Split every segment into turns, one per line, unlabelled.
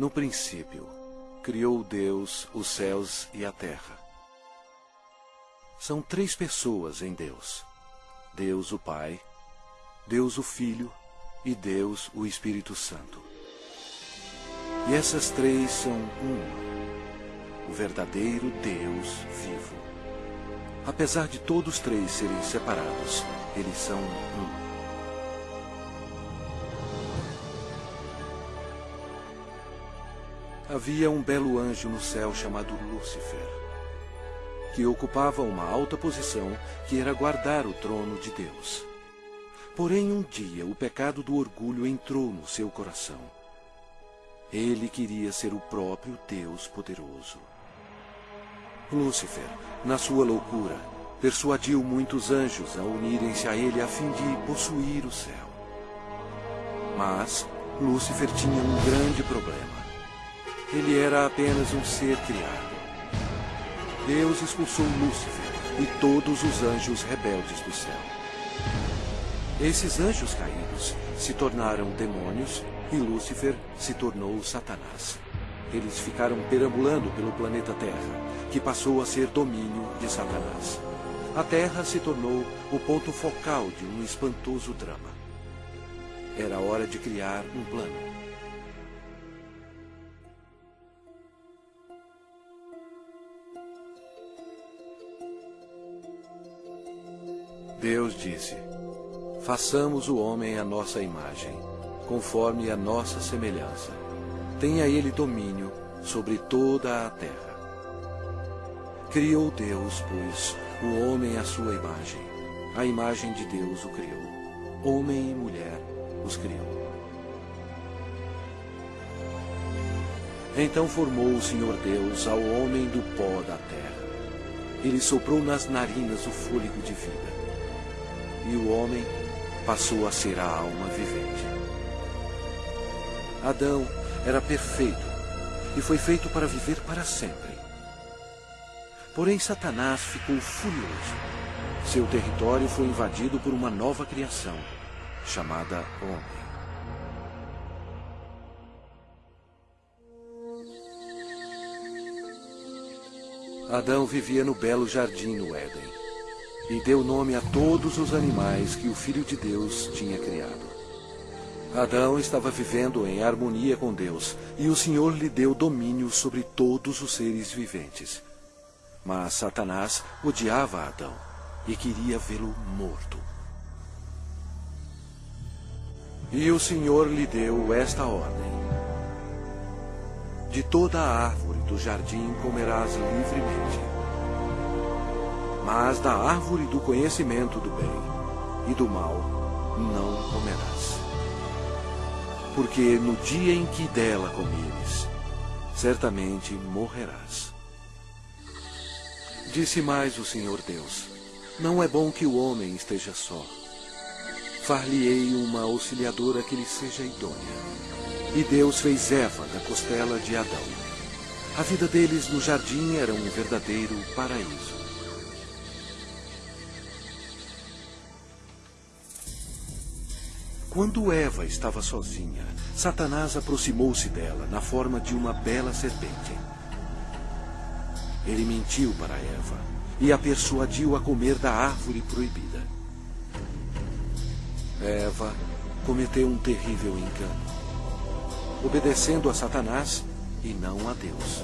No princípio, criou Deus os céus e a terra. São três pessoas em Deus: Deus o Pai, Deus o Filho e Deus o Espírito Santo. E essas três são uma, o verdadeiro Deus vivo. Apesar de todos três serem separados, eles são um. Havia um belo anjo no céu chamado Lúcifer, que ocupava uma alta posição que era guardar o trono de Deus. Porém, um dia o pecado do orgulho entrou no seu coração. Ele queria ser o próprio Deus poderoso. Lúcifer, na sua loucura, persuadiu muitos anjos a unirem-se a ele a fim de possuir o céu. Mas Lúcifer tinha um grande problema. Ele era apenas um ser criado. Deus expulsou Lúcifer e todos os anjos rebeldes do céu. Esses anjos caídos se tornaram demônios e Lúcifer se tornou Satanás. Eles ficaram perambulando pelo planeta Terra, que passou a ser domínio de Satanás. A Terra se tornou o ponto focal de um espantoso drama. Era hora de criar um plano. Deus disse: Façamos o homem à nossa imagem, conforme a nossa semelhança. Tenha ele domínio sobre toda a terra. Criou Deus, pois, o homem à sua imagem. A imagem de Deus o criou. Homem e mulher os criou. Então formou o Senhor Deus ao homem do pó da terra. Ele soprou nas narinas o fôlego de vida e o homem passou a ser a alma vivente. Adão era perfeito e foi feito para viver para sempre. Porém, Satanás ficou furioso. Seu território foi invadido por uma nova criação, chamada Homem. Adão vivia no belo jardim no Éden e deu nome a todos os animais que o Filho de Deus tinha criado. Adão estava vivendo em harmonia com Deus, e o Senhor lhe deu domínio sobre todos os seres viventes. Mas Satanás odiava Adão e queria vê-lo morto. E o Senhor lhe deu esta ordem: De toda a árvore do jardim comerás livremente mas da árvore do conhecimento do bem e do mal não comerás. Porque no dia em que dela comeres, certamente morrerás. Disse mais o Senhor Deus: Não é bom que o homem esteja só. Far-lhe-ei uma auxiliadora que lhe seja idônea. E Deus fez Eva da costela de Adão. A vida deles no jardim era um verdadeiro paraíso. Quando Eva estava sozinha, Satanás aproximou-se dela na forma de uma bela serpente. Ele mentiu para Eva e a persuadiu a comer da árvore proibida. Eva cometeu um terrível engano, obedecendo a Satanás e não a Deus.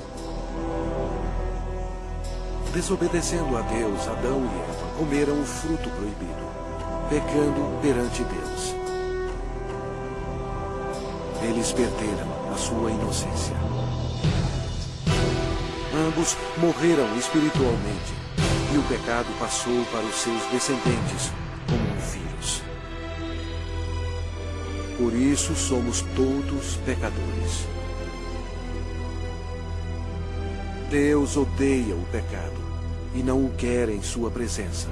Desobedecendo a Deus, Adão e Eva comeram o fruto proibido, pecando perante Deus eles perderam a sua inocência. Ambos morreram espiritualmente e o pecado passou para os seus descendentes como um vírus. Por isso somos todos pecadores. Deus odeia o pecado e não o quer em sua presença.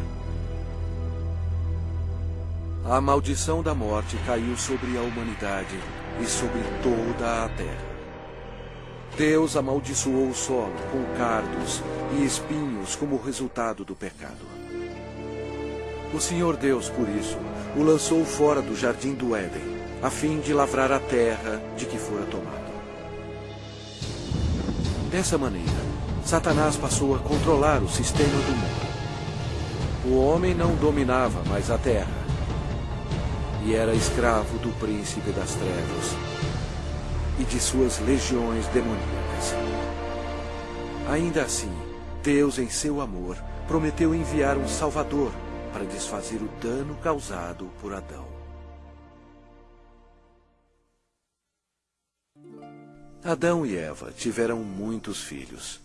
A maldição da morte caiu sobre a humanidade e sobre toda a terra. Deus amaldiçoou o solo com cardos e espinhos como resultado do pecado. O Senhor Deus, por isso, o lançou fora do jardim do Éden, a fim de lavrar a terra de que fora tomado. Dessa maneira, Satanás passou a controlar o sistema do mundo. O homem não dominava mais a terra e era escravo do príncipe das trevas e de suas legiões demoníacas. Ainda assim, Deus, em seu amor, prometeu enviar um Salvador para desfazer o dano causado por Adão. Adão e Eva tiveram muitos filhos.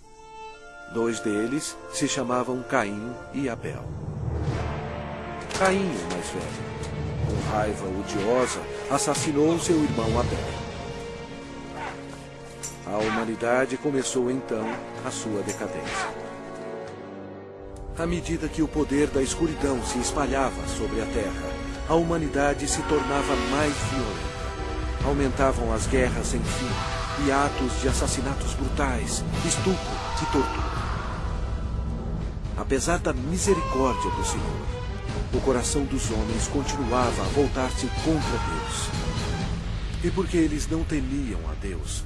Dois deles se chamavam Caim e Abel. Caim, o mais velho, com raiva odiosa, assassinou seu irmão Abel. A humanidade começou então a sua decadência. À medida que o poder da escuridão se espalhava sobre a Terra, a humanidade se tornava mais violenta. Aumentavam as guerras sem fim e atos de assassinatos brutais, estupro e tortura. Apesar da misericórdia do Senhor, o coração dos homens continuava a voltar-se contra Deus. E porque eles não temiam a Deus,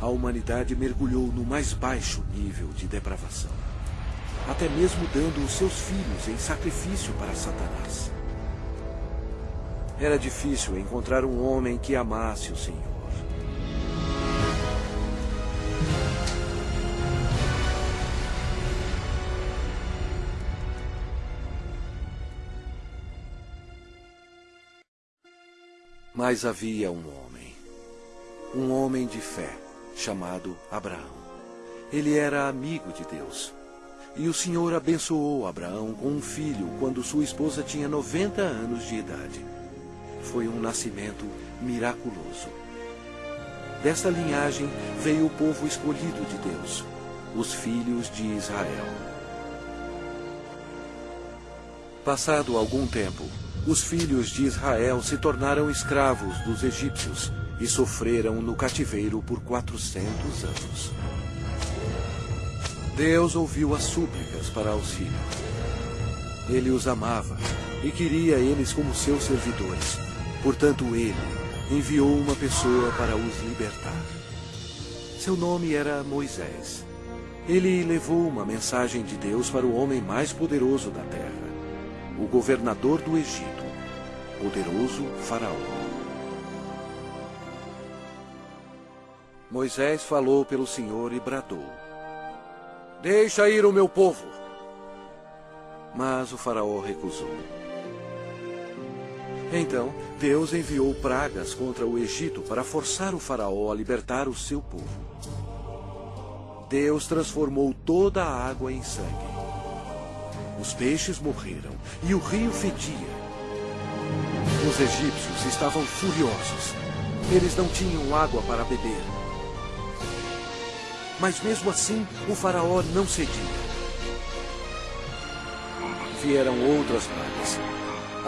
a humanidade mergulhou no mais baixo nível de depravação, até mesmo dando os seus filhos em sacrifício para Satanás. Era difícil encontrar um homem que amasse o Senhor. Mas havia um homem, um homem de fé, chamado Abraão. Ele era amigo de Deus. E o Senhor abençoou Abraão com um filho quando sua esposa tinha 90 anos de idade. Foi um nascimento miraculoso. Desta linhagem veio o povo escolhido de Deus, os filhos de Israel. Passado algum tempo, os filhos de Israel se tornaram escravos dos egípcios e sofreram no cativeiro por quatrocentos anos. Deus ouviu as súplicas para auxílio. Ele os amava e queria eles como seus servidores. Portanto, ele enviou uma pessoa para os libertar. Seu nome era Moisés. Ele levou uma mensagem de Deus para o homem mais poderoso da terra o governador do Egito, poderoso Faraó. Moisés falou pelo Senhor e bradou: Deixa ir o meu povo. Mas o Faraó recusou. Então, Deus enviou pragas contra o Egito para forçar o Faraó a libertar o seu povo. Deus transformou toda a água em sangue os peixes morreram e o rio fedia. Os egípcios estavam furiosos. Eles não tinham água para beber. Mas mesmo assim, o faraó não cedia. Vieram outras pragas.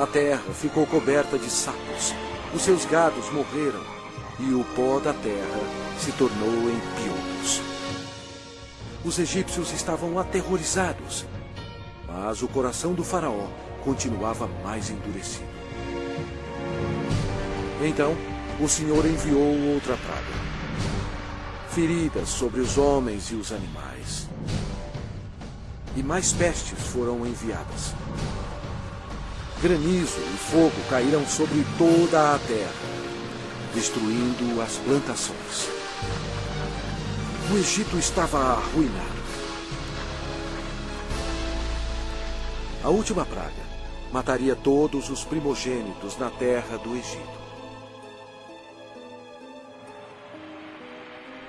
A terra ficou coberta de sapos. Os seus gados morreram e o pó da terra se tornou em piolhos. Os egípcios estavam aterrorizados mas o coração do faraó continuava mais endurecido. Então, o Senhor enviou outra praga. Feridas sobre os homens e os animais. E mais pestes foram enviadas. Granizo e fogo caíram sobre toda a terra, destruindo as plantações. O Egito estava arruinado. A última praga mataria todos os primogênitos na terra do Egito.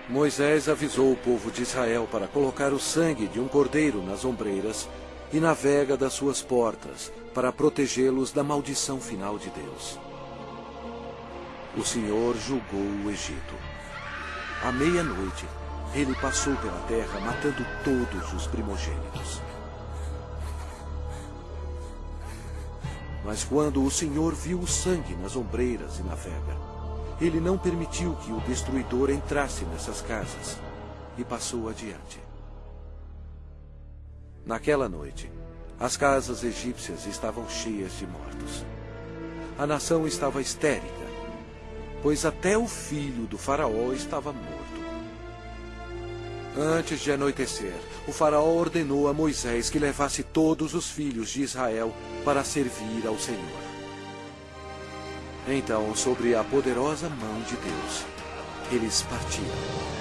Moisés avisou o povo de Israel para colocar o sangue de um cordeiro nas ombreiras e na vega das suas portas, para protegê-los da maldição final de Deus. O Senhor julgou o Egito. À meia-noite, ele passou pela terra matando todos os primogênitos. Mas quando o Senhor viu o sangue nas ombreiras e na vega, ele não permitiu que o destruidor entrasse nessas casas e passou adiante. Naquela noite, as casas egípcias estavam cheias de mortos. A nação estava histérica, pois até o filho do faraó estava morto. Antes de anoitecer, o faraó ordenou a Moisés que levasse todos os filhos de Israel para servir ao Senhor. Então, sobre a poderosa mão de Deus, eles partiram.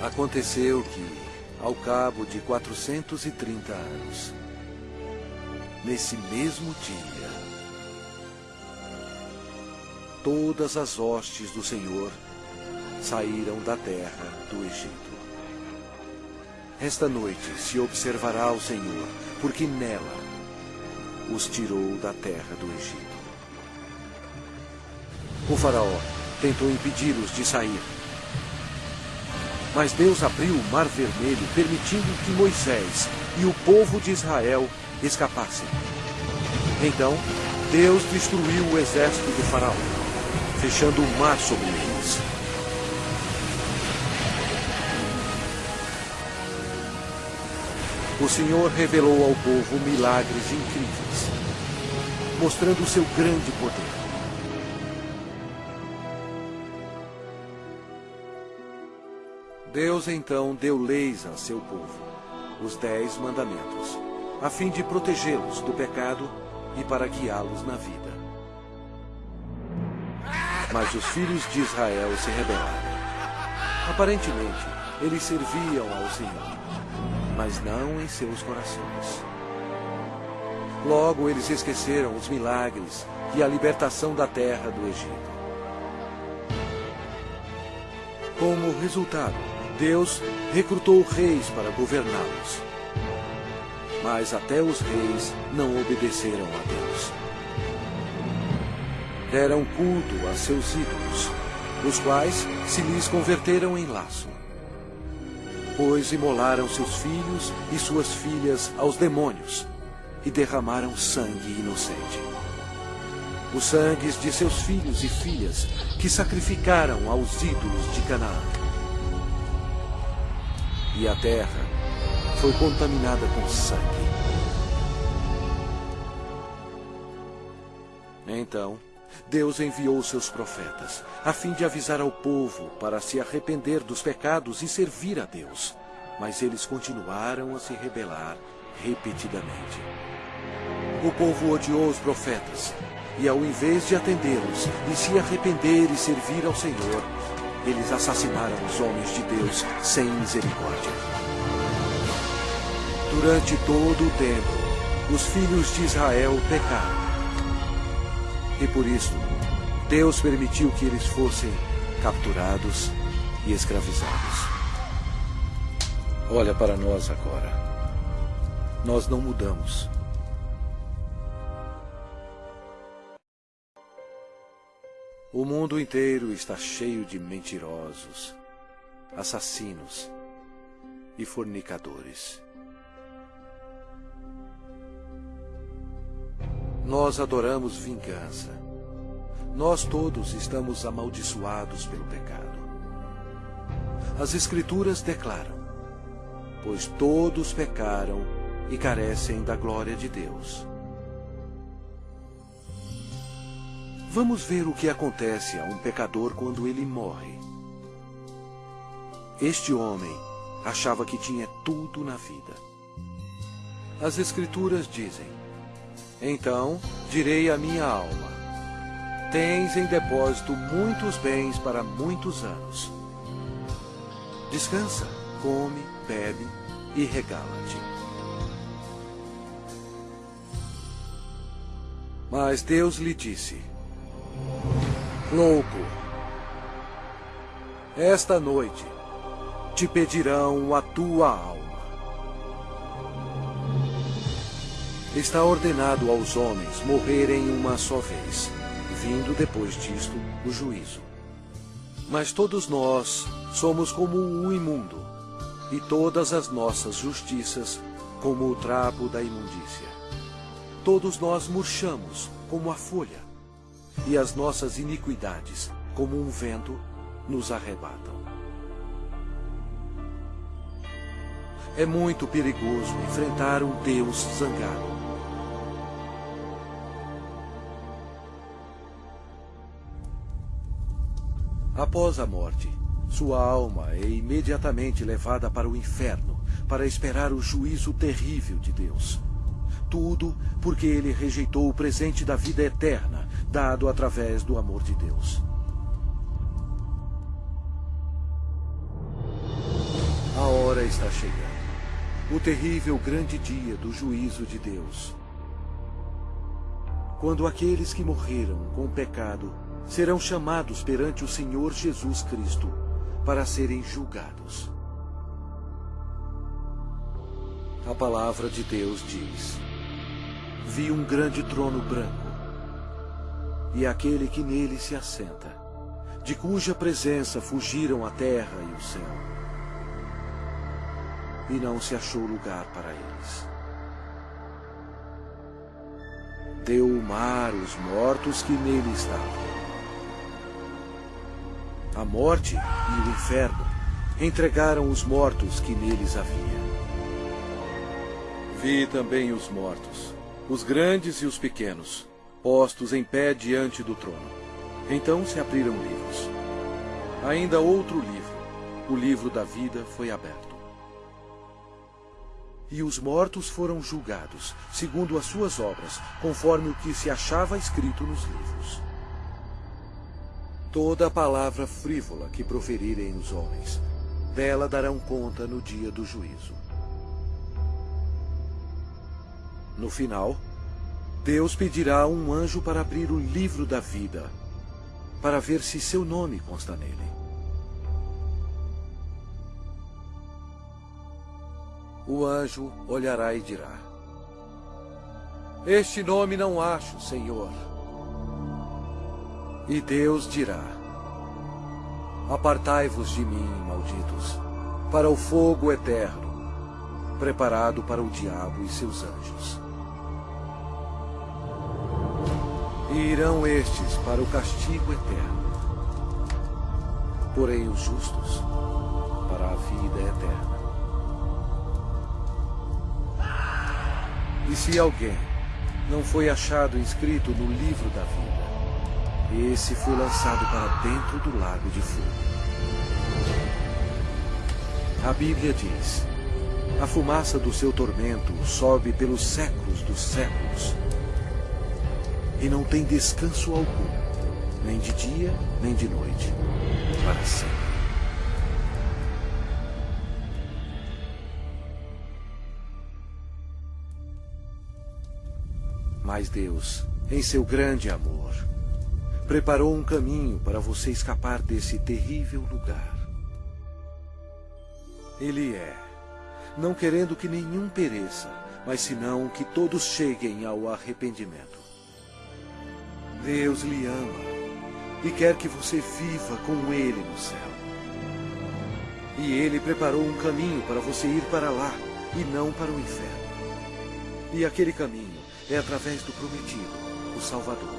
Aconteceu que, ao cabo de 430 anos, nesse mesmo dia, todas as hostes do Senhor saíram da terra do Egito. Esta noite se observará o Senhor, porque nela os tirou da terra do Egito. O faraó tentou impedi-los de sair. Mas Deus abriu o mar vermelho, permitindo que Moisés e o povo de Israel escapassem. Então, Deus destruiu o exército do faraó, fechando o mar sobre eles. O Senhor revelou ao povo milagres incríveis, mostrando o seu grande poder. Deus então deu leis a seu povo, os dez mandamentos a fim de protegê-los do pecado e para guiá-los na vida. Mas os filhos de Israel se rebelaram. Aparentemente, eles serviam ao Senhor, mas não em seus corações. Logo, eles esqueceram os milagres e a libertação da terra do Egito. Como resultado, Deus recrutou reis para governá-los mas até os reis não obedeceram a Deus. Deram culto a seus ídolos, os quais se lhes converteram em laço. Pois imolaram seus filhos e suas filhas aos demônios e derramaram sangue inocente. Os sangues de seus filhos e filhas que sacrificaram aos ídolos de Canaã. E a terra foi contaminada com sangue. Então, Deus enviou seus profetas, a fim de avisar ao povo para se arrepender dos pecados e servir a Deus. Mas eles continuaram a se rebelar repetidamente. O povo odiou os profetas, e ao invés de atendê-los e se arrepender e servir ao Senhor, eles assassinaram os homens de Deus sem misericórdia. Durante todo o tempo, os filhos de Israel pecaram. E por isso, Deus permitiu que eles fossem capturados e escravizados. Olha para nós agora. Nós não mudamos. O mundo inteiro está cheio de mentirosos, assassinos e fornicadores. Nós adoramos vingança. Nós todos estamos amaldiçoados pelo pecado. As Escrituras declaram: Pois todos pecaram e carecem da glória de Deus. Vamos ver o que acontece a um pecador quando ele morre. Este homem achava que tinha tudo na vida. As Escrituras dizem: então direi à minha alma: Tens em depósito muitos bens para muitos anos. Descansa, come, bebe e regala-te. Mas Deus lhe disse: Louco, esta noite te pedirão a tua alma. Está ordenado aos homens morrerem uma só vez, vindo depois disto o juízo. Mas todos nós somos como o imundo, e todas as nossas justiças como o trapo da imundícia. Todos nós murchamos como a folha, e as nossas iniquidades, como um vento, nos arrebatam. É muito perigoso enfrentar um Deus zangado. Após a morte, sua alma é imediatamente levada para o inferno para esperar o juízo terrível de Deus. Tudo porque ele rejeitou o presente da vida eterna dado através do amor de Deus. A hora está chegando. O terrível grande dia do juízo de Deus. Quando aqueles que morreram com o pecado serão chamados perante o Senhor Jesus Cristo para serem julgados. A palavra de Deus diz: Vi um grande trono branco, e aquele que nele se assenta, de cuja presença fugiram a terra e o céu. E não se achou lugar para eles. Deu o mar os mortos que nele estavam a morte e o inferno entregaram os mortos que neles havia. Vi também os mortos, os grandes e os pequenos, postos em pé diante do trono. Então se abriram livros. Ainda outro livro, o livro da vida, foi aberto. E os mortos foram julgados, segundo as suas obras, conforme o que se achava escrito nos livros. Toda palavra frívola que proferirem os homens, dela darão conta no dia do juízo. No final, Deus pedirá um anjo para abrir o livro da vida, para ver se seu nome consta nele. O anjo olhará e dirá: Este nome não acho, Senhor. E Deus dirá: Apartai-vos de mim, malditos, para o fogo eterno, preparado para o diabo e seus anjos. E irão estes para o castigo eterno, porém os justos para a vida eterna. E se alguém não foi achado inscrito no livro da vida, esse foi lançado para dentro do lago de fogo. A Bíblia diz: A fumaça do seu tormento sobe pelos séculos dos séculos. E não tem descanso algum, nem de dia, nem de noite, para sempre. Mas Deus, em seu grande amor, preparou um caminho para você escapar desse terrível lugar. Ele é, não querendo que nenhum pereça, mas senão que todos cheguem ao arrependimento. Deus lhe ama e quer que você viva com Ele no céu. E Ele preparou um caminho para você ir para lá e não para o inferno. E aquele caminho é através do prometido, o Salvador.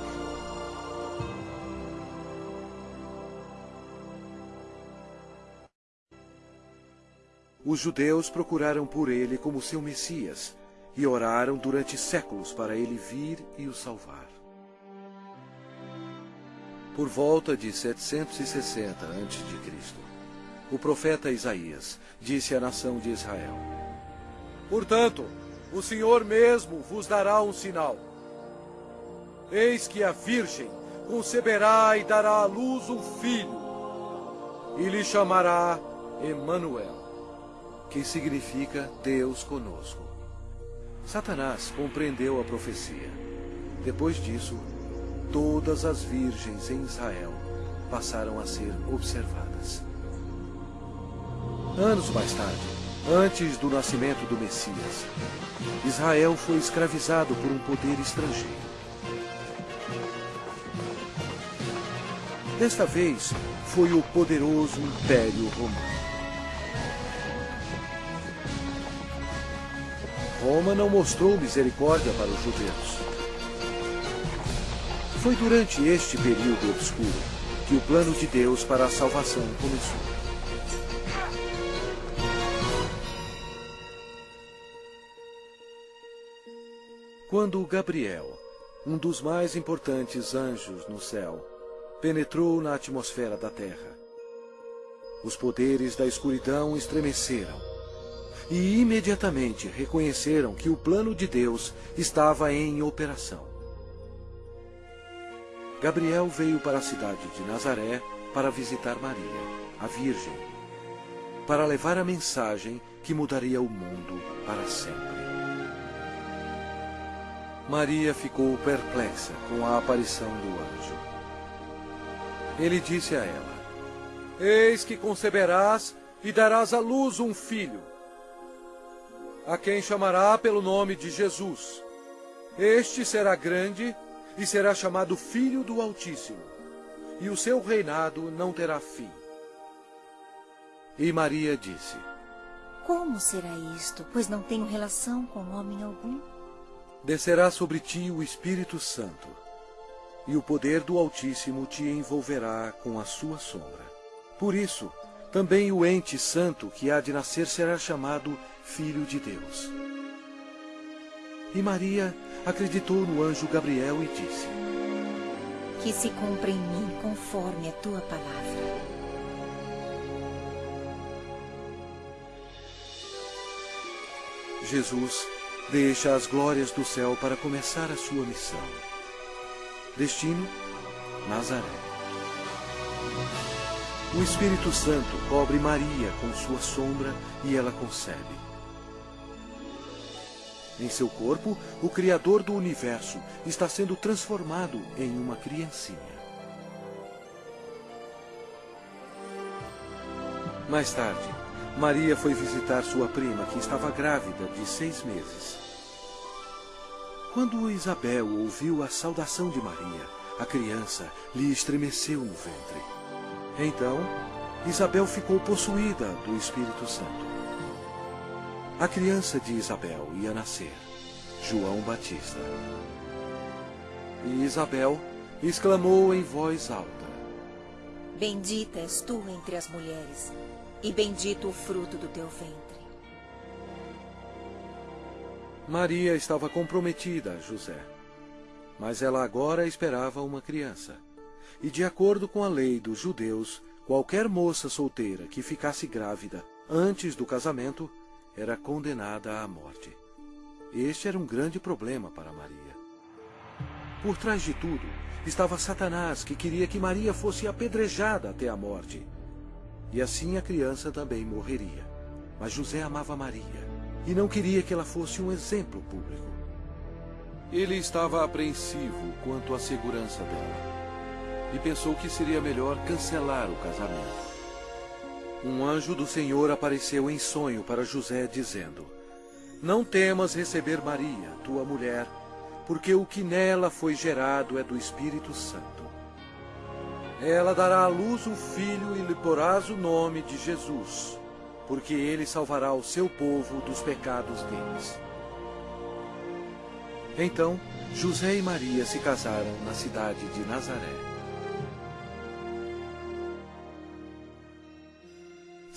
Os judeus procuraram por ele como seu Messias e oraram durante séculos para ele vir e o salvar. Por volta de 760 a.C., o profeta Isaías disse à nação de Israel: Portanto, o Senhor mesmo vos dará um sinal. Eis que a Virgem conceberá e dará à luz um filho, e lhe chamará Emanuel que significa Deus conosco. Satanás compreendeu a profecia. Depois disso, todas as virgens em Israel passaram a ser observadas. Anos mais tarde, antes do nascimento do Messias, Israel foi escravizado por um poder estrangeiro. Desta vez, foi o poderoso Império Romano. Roma não mostrou misericórdia para os judeus. Foi durante este período obscuro que o plano de Deus para a salvação começou. Quando Gabriel, um dos mais importantes anjos no céu, penetrou na atmosfera da Terra, os poderes da escuridão estremeceram e imediatamente reconheceram que o plano de Deus estava em operação. Gabriel veio para a cidade de Nazaré para visitar Maria, a Virgem, para levar a mensagem que mudaria o mundo para sempre. Maria ficou perplexa com a aparição do anjo. Ele disse a ela: Eis que conceberás e darás à luz um filho, a quem chamará pelo nome de Jesus. Este será grande e será chamado Filho do Altíssimo, e o seu reinado não terá fim. E Maria disse:
Como será isto, pois não tenho relação com homem algum?
Descerá sobre ti o Espírito Santo, e o poder do Altíssimo te envolverá com a sua sombra. Por isso, também o ente santo que há de nascer será chamado Filho de Deus. E Maria acreditou no anjo Gabriel e disse:
Que se cumpra em mim conforme a tua palavra.
Jesus deixa as glórias do céu para começar a sua missão. Destino: Nazaré. O Espírito Santo cobre Maria com sua sombra e ela concebe. Em seu corpo, o Criador do universo está sendo transformado em uma criancinha. Mais tarde, Maria foi visitar sua prima, que estava grávida de seis meses. Quando Isabel ouviu a saudação de Maria, a criança lhe estremeceu no ventre. Então, Isabel ficou possuída do Espírito Santo. A criança de Isabel ia nascer, João Batista. E Isabel exclamou em voz alta:
Bendita és tu entre as mulheres, e bendito o fruto do teu ventre.
Maria estava comprometida a José, mas ela agora esperava uma criança. E de acordo com a lei dos judeus, qualquer moça solteira que ficasse grávida antes do casamento era condenada à morte. Este era um grande problema para Maria. Por trás de tudo estava Satanás, que queria que Maria fosse apedrejada até a morte. E assim a criança também morreria. Mas José amava Maria e não queria que ela fosse um exemplo público. Ele estava apreensivo quanto à segurança dela e pensou que seria melhor cancelar o casamento. Um anjo do Senhor apareceu em sonho para José, dizendo: Não temas receber Maria, tua mulher, porque o que nela foi gerado é do Espírito Santo. Ela dará à luz um filho e lhe porás o nome de Jesus, porque ele salvará o seu povo dos pecados deles. Então, José e Maria se casaram na cidade de Nazaré.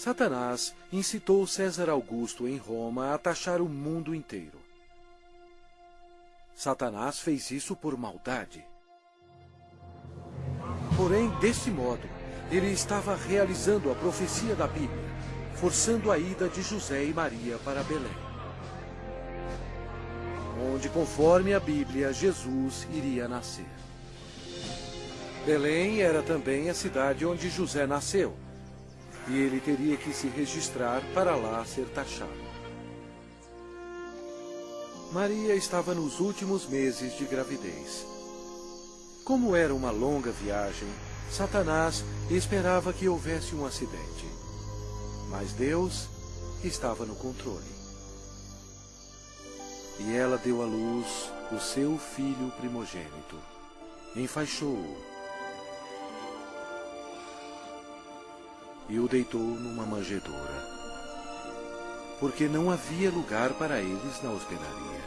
Satanás incitou César Augusto em Roma a taxar o mundo inteiro. Satanás fez isso por maldade. Porém, desse modo, ele estava realizando a profecia da Bíblia, forçando a ida de José e Maria para Belém. Onde, conforme a Bíblia, Jesus iria nascer. Belém era também a cidade onde José nasceu e ele teria que se registrar para lá ser taxado. Maria estava nos últimos meses de gravidez. Como era uma longa viagem, Satanás esperava que houvesse um acidente. Mas Deus estava no controle. E ela deu à luz o seu filho primogênito. Enfaixou-o e o deitou numa manjedoura, porque não havia lugar para eles na hospedaria.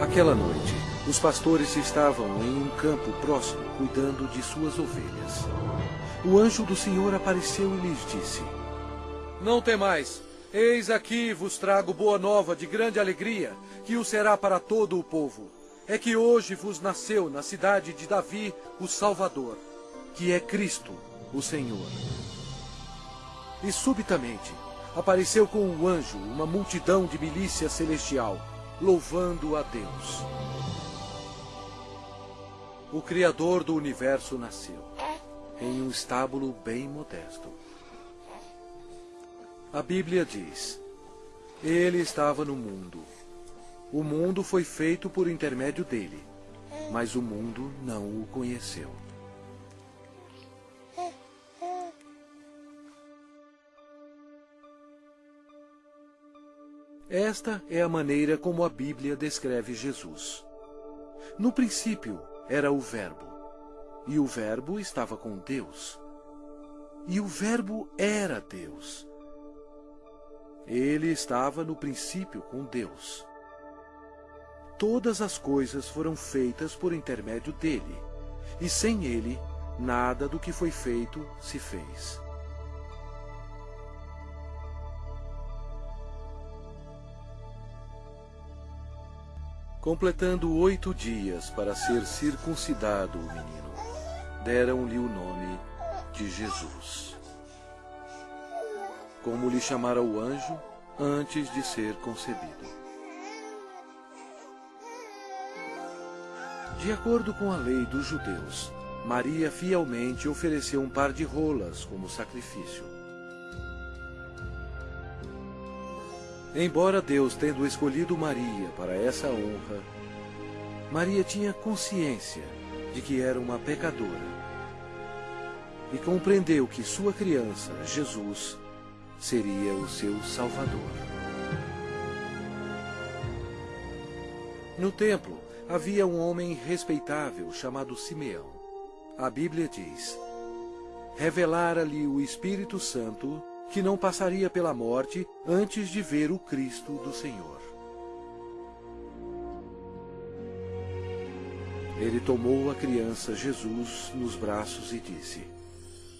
Aquela noite, os pastores estavam em um campo próximo cuidando de suas ovelhas. O anjo do Senhor apareceu e lhes disse: Não temais, Eis aqui vos trago boa nova de grande alegria, que o será para todo o povo. É que hoje vos nasceu na cidade de Davi o Salvador, que é Cristo, o Senhor. E subitamente apareceu com um anjo uma multidão de milícia celestial, louvando a Deus. O Criador do universo nasceu, em um estábulo bem modesto. A Bíblia diz: Ele estava no mundo. O mundo foi feito por intermédio dele, mas o mundo não o conheceu. Esta é a maneira como a Bíblia descreve Jesus. No princípio era o Verbo, e o Verbo estava com Deus, e o Verbo era Deus. Ele estava no princípio com Deus. Todas as coisas foram feitas por intermédio dele, e sem ele, nada do que foi feito se fez. Completando oito dias para ser circuncidado o menino, deram-lhe o nome de Jesus como lhe chamara o anjo antes de ser concebido. De acordo com a lei dos judeus, Maria fielmente ofereceu um par de rolas como sacrifício. Embora Deus tendo escolhido Maria para essa honra, Maria tinha consciência de que era uma pecadora e compreendeu que sua criança, Jesus, seria o seu Salvador. No templo havia um homem respeitável chamado Simeão. A Bíblia diz: Revelara-lhe o Espírito Santo que não passaria pela morte antes de ver o Cristo do Senhor. Ele tomou a criança Jesus nos braços e disse: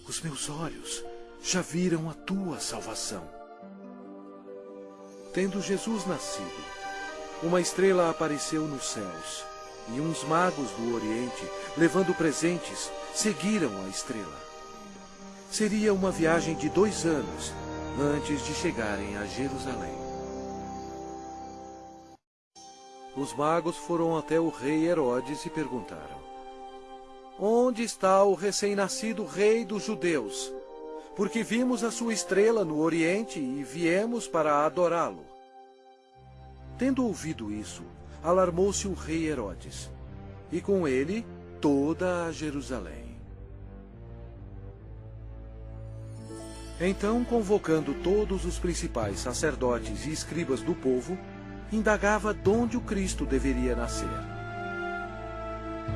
Os meus olhos já viram a tua salvação. Tendo Jesus nascido, uma estrela apareceu nos céus, e uns magos do Oriente, levando presentes, seguiram a estrela. Seria uma viagem de dois anos antes de chegarem a Jerusalém. Os magos foram até o rei Herodes e perguntaram: Onde está o recém-nascido rei dos judeus? porque vimos a sua estrela no Oriente e viemos para adorá-lo. Tendo ouvido isso, alarmou-se o rei Herodes, e com ele toda a Jerusalém. Então, convocando todos os principais sacerdotes e escribas do povo, indagava onde o Cristo deveria nascer.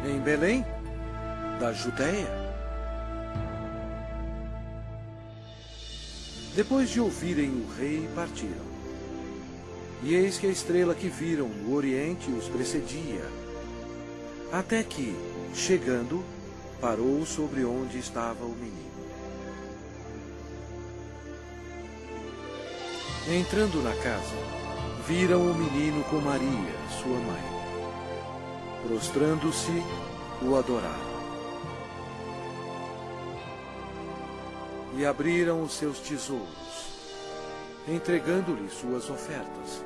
Em Belém, da Judéia Depois de ouvirem o rei, partiram. E eis que a estrela que viram no oriente os precedia, até que, chegando, parou sobre onde estava o menino. Entrando na casa, viram o menino com Maria, sua mãe. Prostrando-se, o adoraram. e abriram os seus tesouros, entregando-lhe suas ofertas: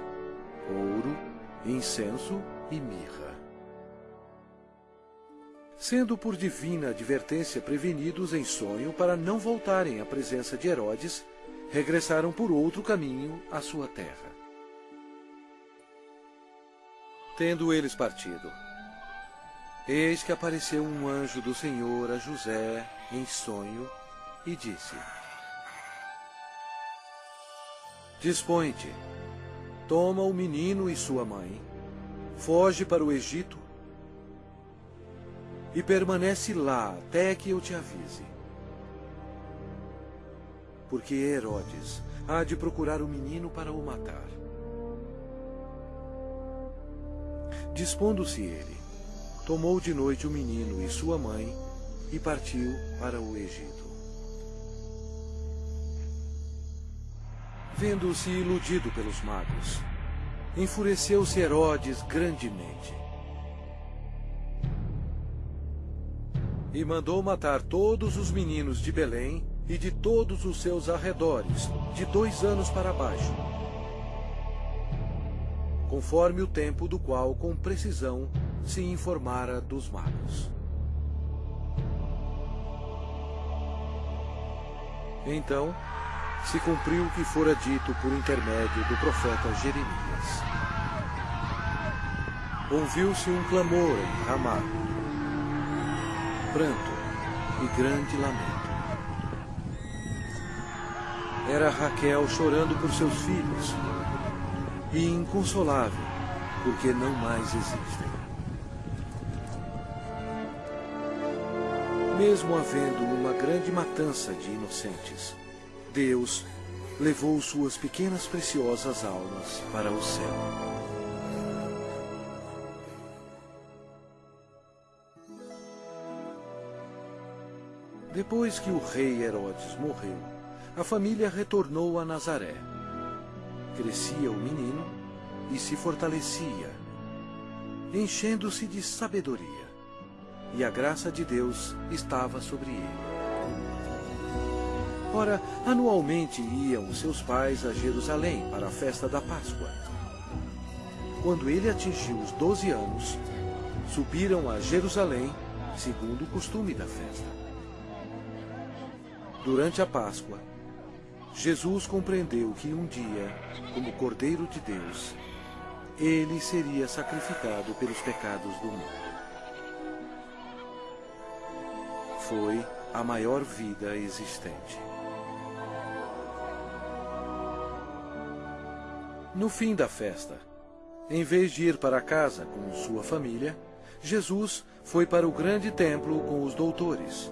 ouro, incenso e mirra. Sendo por divina advertência prevenidos em sonho para não voltarem à presença de Herodes, regressaram por outro caminho à sua terra. Tendo eles partido, eis que apareceu um anjo do Senhor a José em sonho e disse: Dispõe-te, toma o menino e sua mãe, foge para o Egito e permanece lá até que eu te avise. Porque Herodes há de procurar o menino para o matar. Dispondo-se ele, tomou de noite o menino e sua mãe e partiu para o Egito Vendo-se iludido pelos magos, enfureceu-se Herodes grandemente. E mandou matar todos os meninos de Belém e de todos os seus arredores, de dois anos para baixo, conforme o tempo do qual com precisão se informara dos magos. Então, se cumpriu o que fora dito por intermédio do profeta Jeremias. Ouviu-se um clamor em Ramá, pranto e grande lamento. Era Raquel chorando por seus filhos e inconsolável, porque não mais existem. Mesmo havendo uma grande matança de inocentes, Deus levou suas pequenas preciosas almas para o céu. Depois que o rei Herodes morreu, a família retornou a Nazaré. Crescia o menino e se fortalecia, enchendo-se de sabedoria, e a graça de Deus estava sobre ele. Ora, anualmente iam seus pais a Jerusalém para a festa da Páscoa. Quando ele atingiu os doze anos, subiram a Jerusalém, segundo o costume da festa. Durante a Páscoa, Jesus compreendeu que um dia, como Cordeiro de Deus, ele seria sacrificado pelos pecados do mundo. Foi a maior vida existente. No fim da festa, em vez de ir para casa com sua família, Jesus foi para o grande templo com os doutores,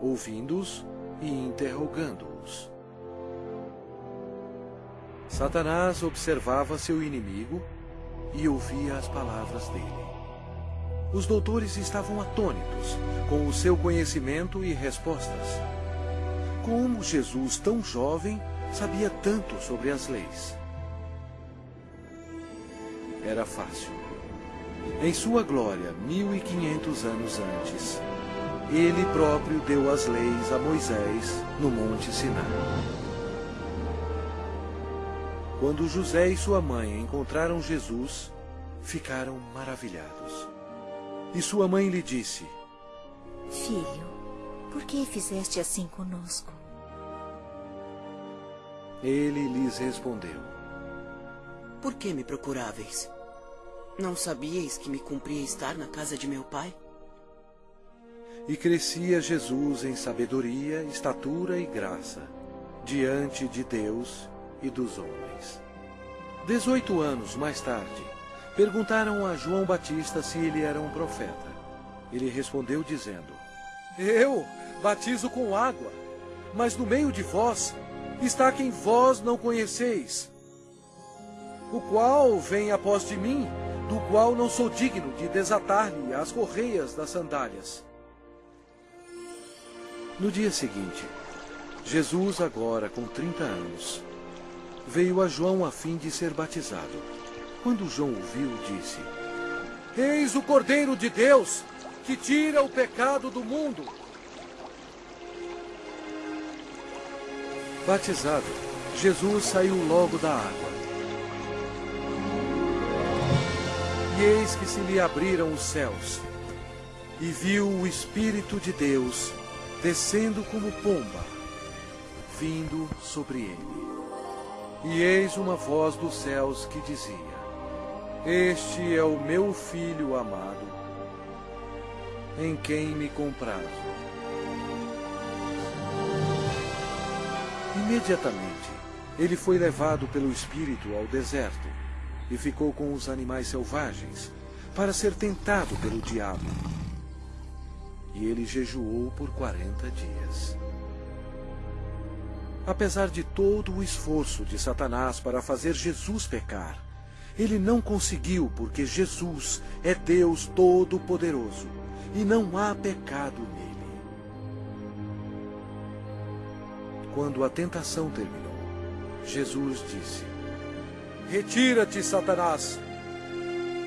ouvindo-os e interrogando-os. Satanás observava seu inimigo e ouvia as palavras dele. Os doutores estavam atônitos com o seu conhecimento e respostas. Como Jesus, tão jovem, sabia tanto sobre as leis? Era fácil. Em sua glória, mil e quinhentos anos antes, ele próprio deu as leis a Moisés no Monte Sinai. Quando José e sua mãe encontraram Jesus, ficaram maravilhados. E sua mãe lhe disse:
Filho, por que fizeste assim conosco?
Ele lhes respondeu:
Por que me procuráveis? Não sabíeis que me cumpria estar na casa de meu pai?
E crescia Jesus em sabedoria, estatura e graça, diante de Deus e dos homens. Dezoito anos mais tarde, perguntaram a João Batista se ele era um profeta. Ele respondeu dizendo, Eu batizo com água, mas no meio de vós está quem vós não conheceis, o qual vem após de mim, do qual não sou digno de desatar-lhe as correias das sandálias. No dia seguinte, Jesus, agora com trinta anos, veio a João a fim de ser batizado. Quando João o viu, disse: Eis o Cordeiro de Deus, que tira o pecado do mundo. Batizado, Jesus saiu logo da água. E eis que se lhe abriram os céus, e viu o Espírito de Deus descendo como pomba, vindo sobre ele. E eis uma voz dos céus que dizia: Este é o meu filho amado, em quem me comprazo. Imediatamente, ele foi levado pelo Espírito ao deserto e ficou com os animais selvagens, para ser tentado pelo diabo. E ele jejuou por quarenta dias. Apesar de todo o esforço de Satanás para fazer Jesus pecar, ele não conseguiu porque Jesus é Deus Todo-Poderoso e não há pecado nele. Quando a tentação terminou, Jesus disse: Retira-te, Satanás,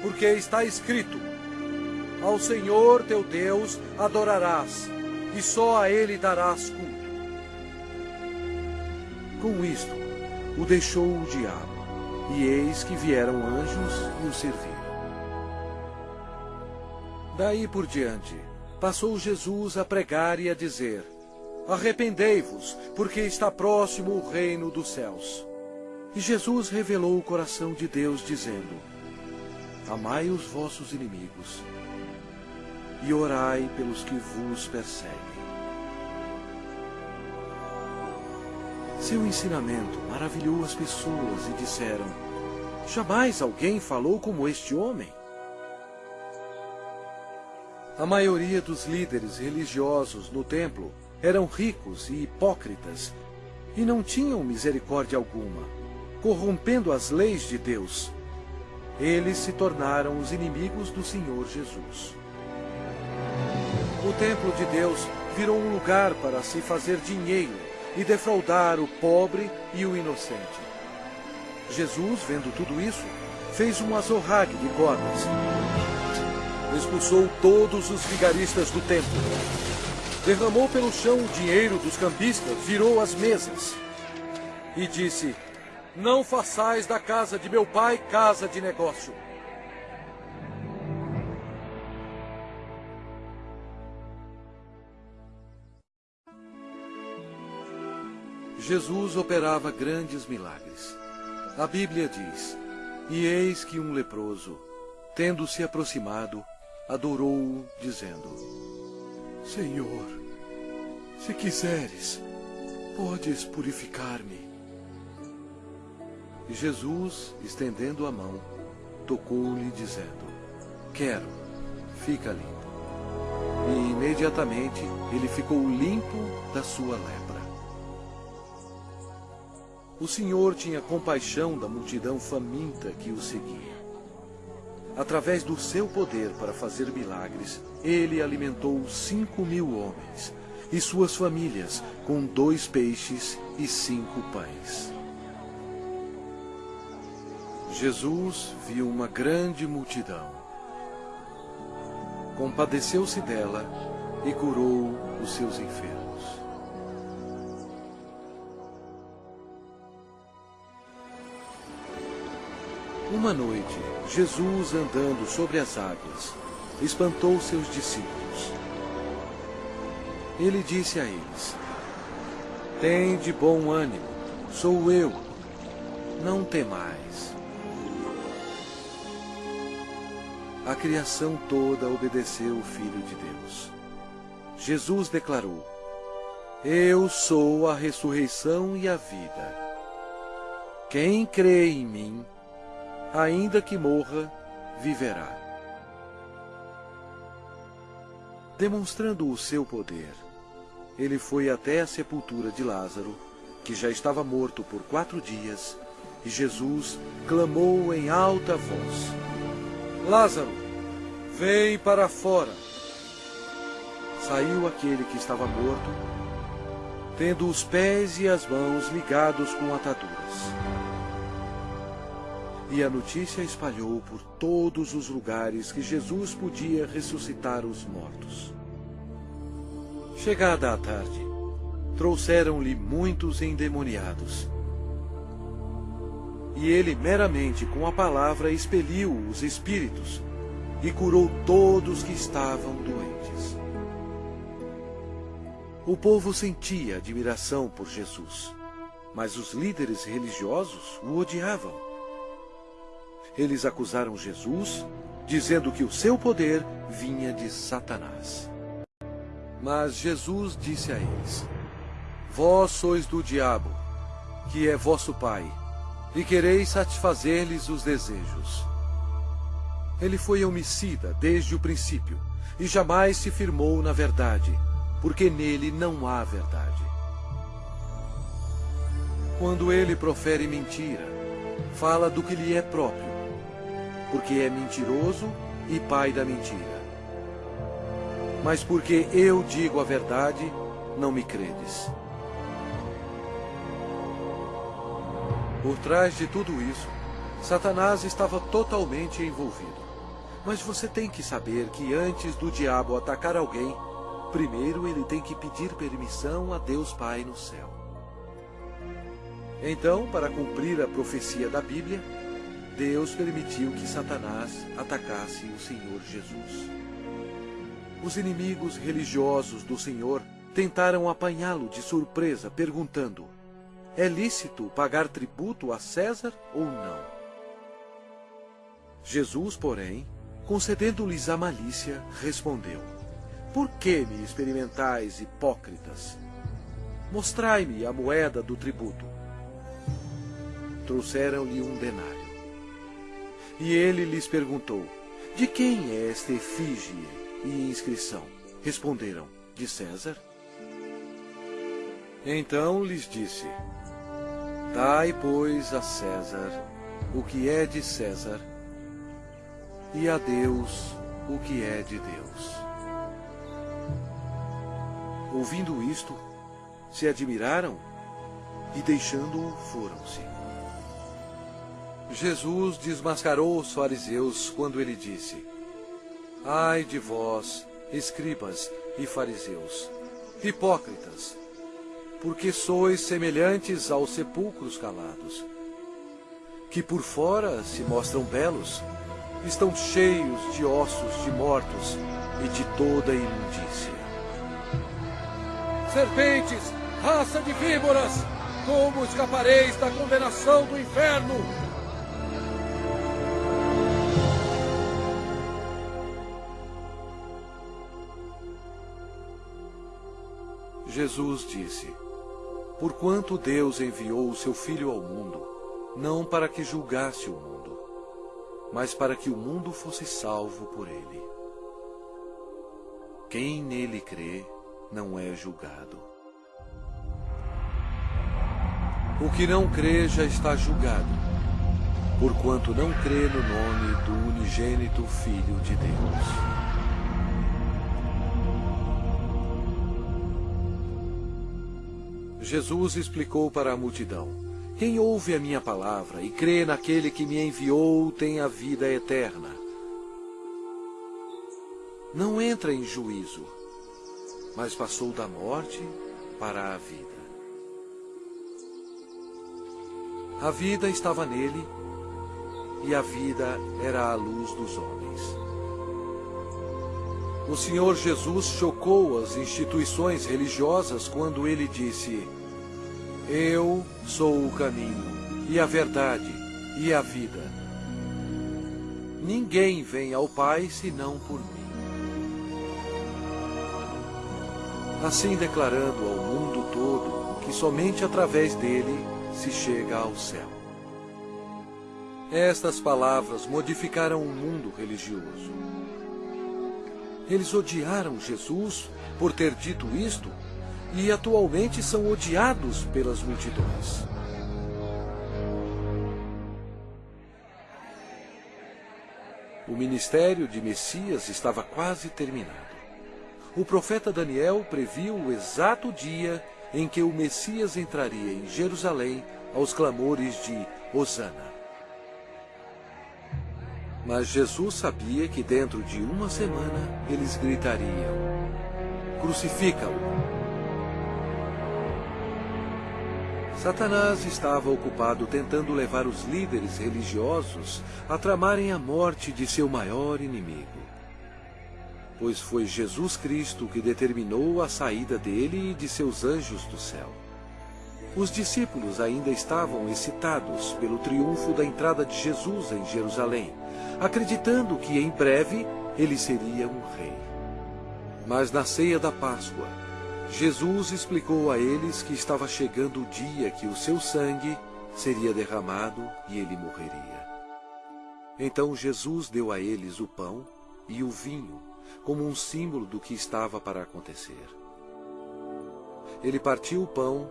porque está escrito: Ao Senhor teu Deus adorarás, e só a ele darás culto. Com isto, o deixou o diabo, e eis que vieram anjos e o serviram. Daí por diante, passou Jesus a pregar e a dizer: Arrependei-vos, porque está próximo o reino dos céus. E Jesus revelou o coração de Deus, dizendo: Amai os vossos inimigos e orai pelos que vos perseguem. Seu ensinamento maravilhou as pessoas e disseram: Jamais alguém falou como este homem. A maioria dos líderes religiosos no templo eram ricos e hipócritas e não tinham misericórdia alguma, corrompendo as leis de Deus. Eles se tornaram os inimigos do Senhor Jesus. O templo de Deus virou um lugar para se fazer dinheiro e defraudar o pobre e o inocente. Jesus, vendo tudo isso, fez um azorrague de cordas expulsou todos os vigaristas do templo. Derramou pelo chão o dinheiro dos cambistas, virou as mesas. E disse: Não façais da casa de meu pai casa de negócio. Jesus operava grandes milagres. A Bíblia diz: E eis que um leproso, tendo se aproximado, adorou-o, dizendo: Senhor, se quiseres, podes purificar-me. E Jesus, estendendo a mão, tocou-lhe, dizendo: Quero, fica limpo. E imediatamente ele ficou limpo da sua lepra. O Senhor tinha compaixão da multidão faminta que o seguia. Através do seu poder para fazer milagres, ele alimentou cinco mil homens e suas famílias com dois peixes e cinco pães. Jesus viu uma grande multidão. Compadeceu-se dela e curou os seus enfermos. Uma noite, Jesus, andando sobre as águas, espantou seus discípulos. Ele disse a eles: Tem de bom ânimo, sou eu, não temais. A criação toda obedeceu o Filho de Deus. Jesus declarou: Eu sou a ressurreição e a vida. Quem crê em mim, ainda que morra, viverá. Demonstrando o seu poder, ele foi até a sepultura de Lázaro, que já estava morto por quatro dias, e Jesus clamou em alta voz: Lázaro, vem para fora. Saiu aquele que estava morto, tendo os pés e as mãos ligados com ataduras. E a notícia espalhou por todos os lugares que Jesus podia ressuscitar os mortos. Chegada a tarde, trouxeram-lhe muitos endemoniados. E ele meramente com a palavra expeliu os espíritos e curou todos que estavam doentes. O povo sentia admiração por Jesus, mas os líderes religiosos o odiavam eles acusaram Jesus, dizendo que o seu poder vinha de Satanás. Mas Jesus disse a eles: Vós sois do diabo, que é vosso pai, e quereis satisfazer-lhes os desejos. Ele foi homicida desde o princípio, e jamais se firmou na verdade, porque nele não há verdade. Quando ele profere mentira, fala do que lhe é próprio porque é mentiroso e pai da mentira. Mas porque eu digo a verdade, não me credes. Por trás de tudo isso, Satanás estava totalmente envolvido. Mas você tem que saber que antes do diabo atacar alguém, primeiro ele tem que pedir permissão a Deus Pai no céu. Então, para cumprir a profecia da Bíblia, Deus permitiu que Satanás atacasse o Senhor Jesus. Os inimigos religiosos do Senhor tentaram apanhá-lo de surpresa, perguntando: É lícito pagar tributo a César ou não? Jesus, porém, concedendo-lhes a malícia, respondeu: Por que me experimentais, hipócritas? Mostrai-me a moeda do tributo. Trouxeram-lhe um denário. E ele lhes perguntou: De quem é esta efígie e inscrição? Responderam: De César. Então lhes disse: Dai, pois, a César o que é de César, e a Deus o que é de Deus. Ouvindo isto, se admiraram e, deixando-o, foram-se. Jesus desmascarou os fariseus quando ele disse: Ai de vós, escribas e fariseus, hipócritas, porque sois semelhantes aos sepulcros calados, que por fora se mostram belos, estão cheios de ossos de mortos e de toda imundícia. Serpentes, raça de víboras, como escapareis da condenação do inferno? Jesus disse: Porquanto Deus enviou o seu Filho ao mundo, não para que julgasse o mundo, mas para que o mundo fosse salvo por ele. Quem nele crê não é julgado. O que não crê já está julgado, porquanto não crê no nome do unigênito Filho de Deus. Jesus explicou para a multidão: Quem ouve a minha palavra e crê naquele que me enviou tem a vida eterna. Não entra em juízo, mas passou da morte para a vida. A vida estava nele, e a vida era a luz dos homens. O Senhor Jesus chocou as instituições religiosas quando ele disse: eu sou o caminho, e a verdade, e a vida. Ninguém vem ao Pai senão por mim. Assim declarando ao mundo todo que somente através dele se chega ao céu. Estas palavras modificaram o mundo religioso. Eles odiaram Jesus por ter dito isto e atualmente são odiados pelas multidões. O ministério de Messias estava quase terminado. O profeta Daniel previu o exato dia em que o Messias entraria em Jerusalém aos clamores de Hosana. Mas Jesus sabia que dentro de uma semana eles gritariam: Crucifica-o! Satanás estava ocupado tentando levar os líderes religiosos a tramarem a morte de seu maior inimigo. Pois foi Jesus Cristo que determinou a saída dele e de seus anjos do céu. Os discípulos ainda estavam excitados pelo triunfo da entrada de Jesus em Jerusalém, acreditando que em breve ele seria um rei. Mas na ceia da Páscoa, Jesus explicou a eles que estava chegando o dia que o seu sangue seria derramado e ele morreria. Então Jesus deu a eles o pão e o vinho como um símbolo do que estava para acontecer. Ele partiu o pão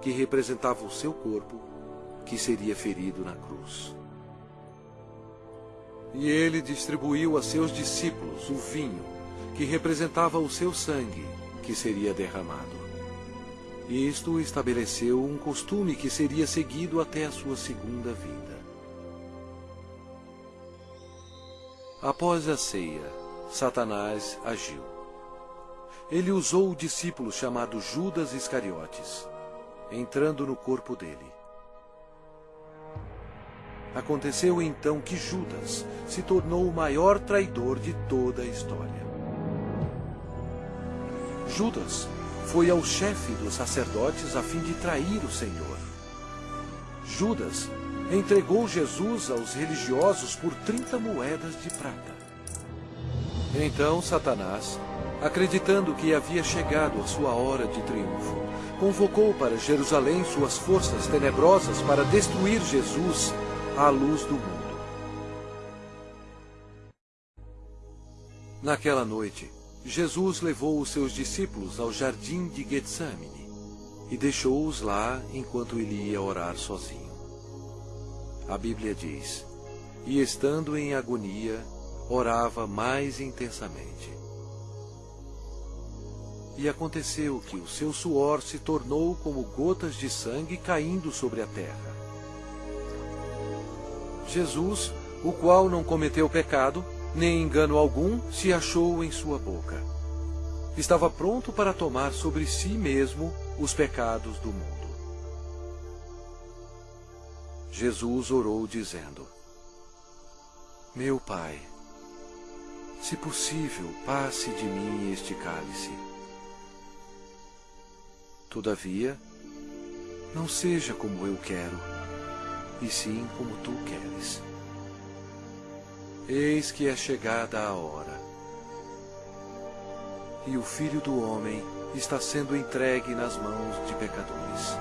que representava o seu corpo, que seria ferido na cruz. E ele distribuiu a seus discípulos o vinho, que representava o seu sangue, que seria derramado. Isto estabeleceu um costume que seria seguido até a sua segunda vinda. Após a ceia, Satanás agiu. Ele usou o discípulo chamado Judas Iscariotes, entrando no corpo dele. Aconteceu então que Judas se tornou o maior traidor de toda a história. Judas foi ao chefe dos sacerdotes a fim de trair o Senhor. Judas entregou Jesus aos religiosos por 30 moedas de prata. Então Satanás, acreditando que havia chegado a sua hora de triunfo, convocou para Jerusalém suas forças tenebrosas para destruir Jesus à luz do mundo. Naquela noite, Jesus levou os seus discípulos ao jardim de Getsamine e deixou-os lá enquanto ele ia orar sozinho. A Bíblia diz: E estando em agonia, orava mais intensamente. E aconteceu que o seu suor se tornou como gotas de sangue caindo sobre a terra. Jesus, o qual não cometeu pecado, nem engano algum se achou em sua boca. Estava pronto para tomar sobre si mesmo os pecados do mundo. Jesus orou dizendo: Meu Pai, se possível, passe de mim este cálice. Todavia, não seja como eu quero, e sim como tu queres. Eis que é chegada a hora, e o Filho do Homem está sendo entregue nas mãos de pecadores.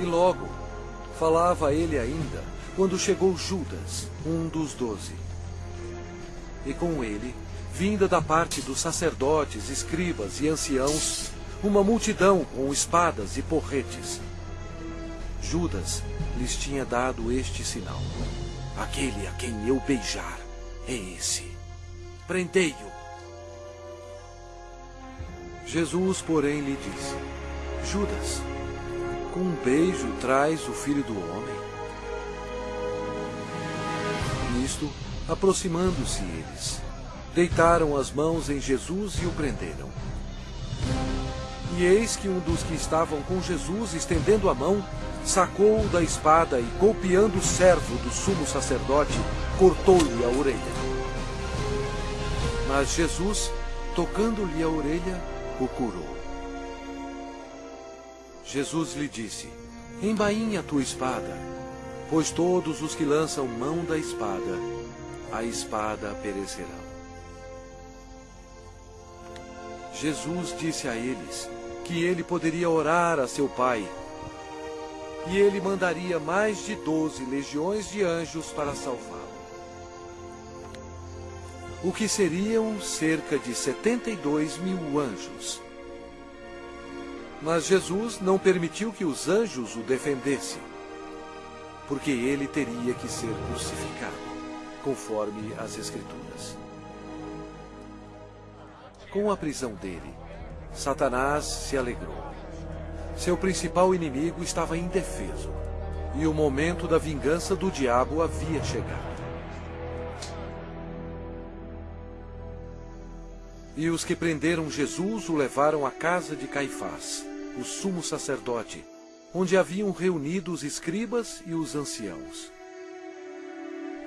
E logo, falava ele ainda, quando chegou Judas, um dos doze. E com ele, vinda da parte dos sacerdotes, escribas e anciãos, uma multidão com espadas e porretes. Judas lhes tinha dado este sinal: Aquele a quem eu beijar é esse. Prendei-o. Jesus, porém, lhe disse: Judas, com um beijo traz o filho do homem? Nisto, aproximando-se eles, deitaram as mãos em Jesus e o prenderam. E eis que um dos que estavam com Jesus, estendendo a mão, sacou-o da espada e, golpeando o servo do sumo sacerdote, cortou-lhe a orelha. Mas Jesus, tocando-lhe a orelha, o curou. Jesus lhe disse: Embainha a tua espada, pois todos os que lançam mão da espada, a espada perecerão. Jesus disse a eles que ele poderia orar a seu Pai, e ele mandaria mais de doze legiões de anjos para salvá-lo. O que seriam cerca de setenta e dois mil anjos mas Jesus não permitiu que os anjos o defendessem, porque ele teria que ser crucificado, conforme as Escrituras. Com a prisão dele, Satanás se alegrou. Seu principal inimigo estava indefeso, e o momento da vingança do diabo havia chegado. E os que prenderam Jesus o levaram à casa de Caifás o sumo sacerdote, onde haviam reunido os escribas e os anciãos.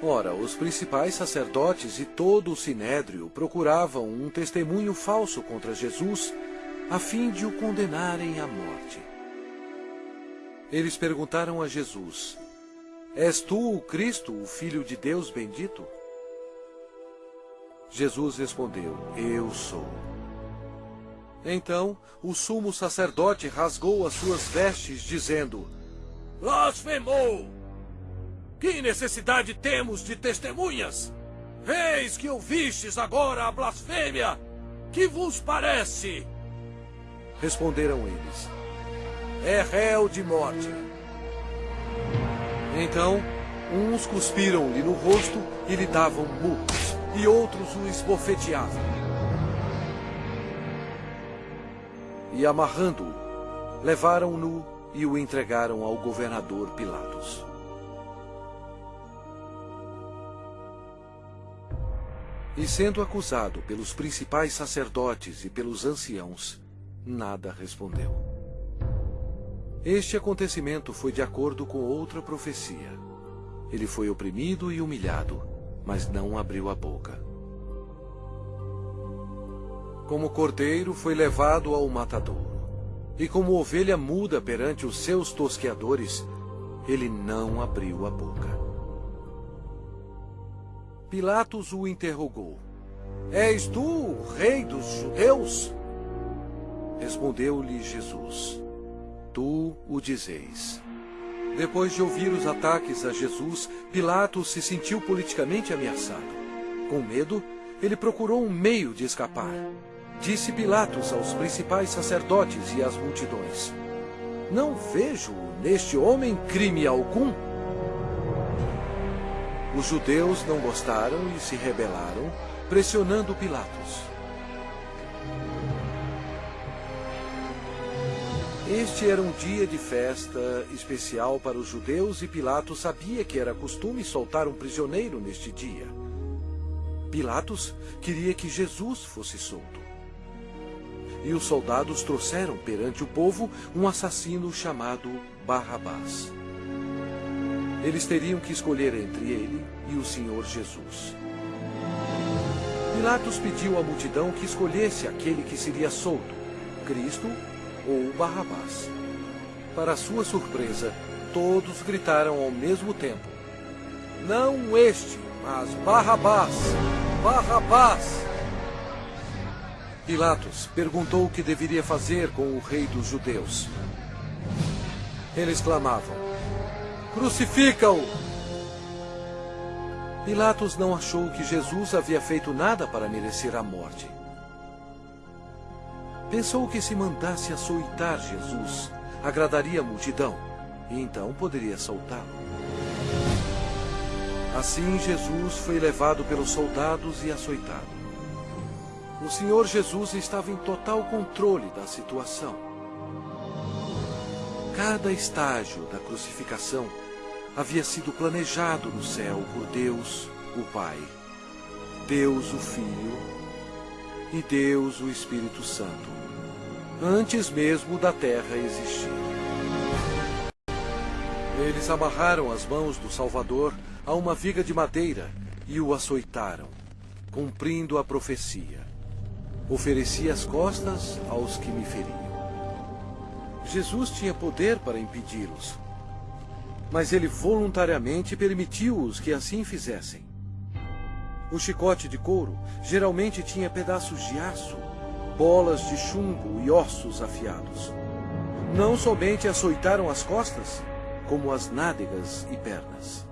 Ora, os principais sacerdotes e todo o sinédrio procuravam um testemunho falso contra Jesus, a fim de o condenarem à morte. Eles perguntaram a Jesus: És tu o Cristo, o Filho de Deus bendito? Jesus respondeu: Eu sou. Então o sumo sacerdote rasgou as suas vestes, dizendo: Blasfemou! Que necessidade temos de testemunhas? Eis que ouvistes agora a blasfêmia! Que vos parece? Responderam eles: É réu de morte. Então, uns cuspiram-lhe no rosto e lhe davam murros, e outros o esbofeteavam. e, amarrando-o, levaram-no e o entregaram ao governador Pilatos. E sendo acusado pelos principais sacerdotes e pelos anciãos, nada respondeu. Este acontecimento foi de acordo com outra profecia. Ele foi oprimido e humilhado, mas não abriu a boca. Como cordeiro foi levado ao matadouro, e como ovelha muda perante os seus tosqueadores, ele não abriu a boca. Pilatos o interrogou: És tu o rei dos judeus? Respondeu-lhe Jesus: Tu o dizeis. Depois de ouvir os ataques a Jesus, Pilatos se sentiu politicamente ameaçado. Com medo, ele procurou um meio de escapar. Disse Pilatos aos principais sacerdotes e às multidões: Não vejo neste homem crime algum. Os judeus não gostaram e se rebelaram, pressionando Pilatos. Este era um dia de festa especial para os judeus e Pilatos sabia que era costume soltar um prisioneiro neste dia. Pilatos queria que Jesus fosse solto. E os soldados trouxeram perante o povo um assassino chamado Barrabás. Eles teriam que escolher entre ele e o Senhor Jesus. Pilatos pediu à multidão que escolhesse aquele que seria solto, Cristo ou Barrabás. Para sua surpresa, todos gritaram ao mesmo tempo: Não este, mas Barrabás! Barrabás! Pilatos perguntou o que deveria fazer com o rei dos judeus. Eles clamavam: Crucifica-o! Pilatos não achou que Jesus havia feito nada para merecer a morte. Pensou que se mandasse açoitar Jesus, agradaria a multidão, e então poderia soltá-lo. Assim Jesus foi levado pelos soldados e açoitado. O Senhor Jesus estava em total controle da situação. Cada estágio da crucificação havia sido planejado no céu por Deus, o Pai, Deus, o Filho e Deus, o Espírito Santo, antes mesmo da terra existir. Eles amarraram as mãos do Salvador a uma viga de madeira e o açoitaram, cumprindo a profecia. Ofereci as costas aos que me feriam. Jesus tinha poder para impedi-los, mas ele voluntariamente permitiu-os que assim fizessem. O chicote de couro geralmente tinha pedaços de aço, bolas de chumbo e ossos afiados. Não somente açoitaram as costas, como as nádegas e pernas.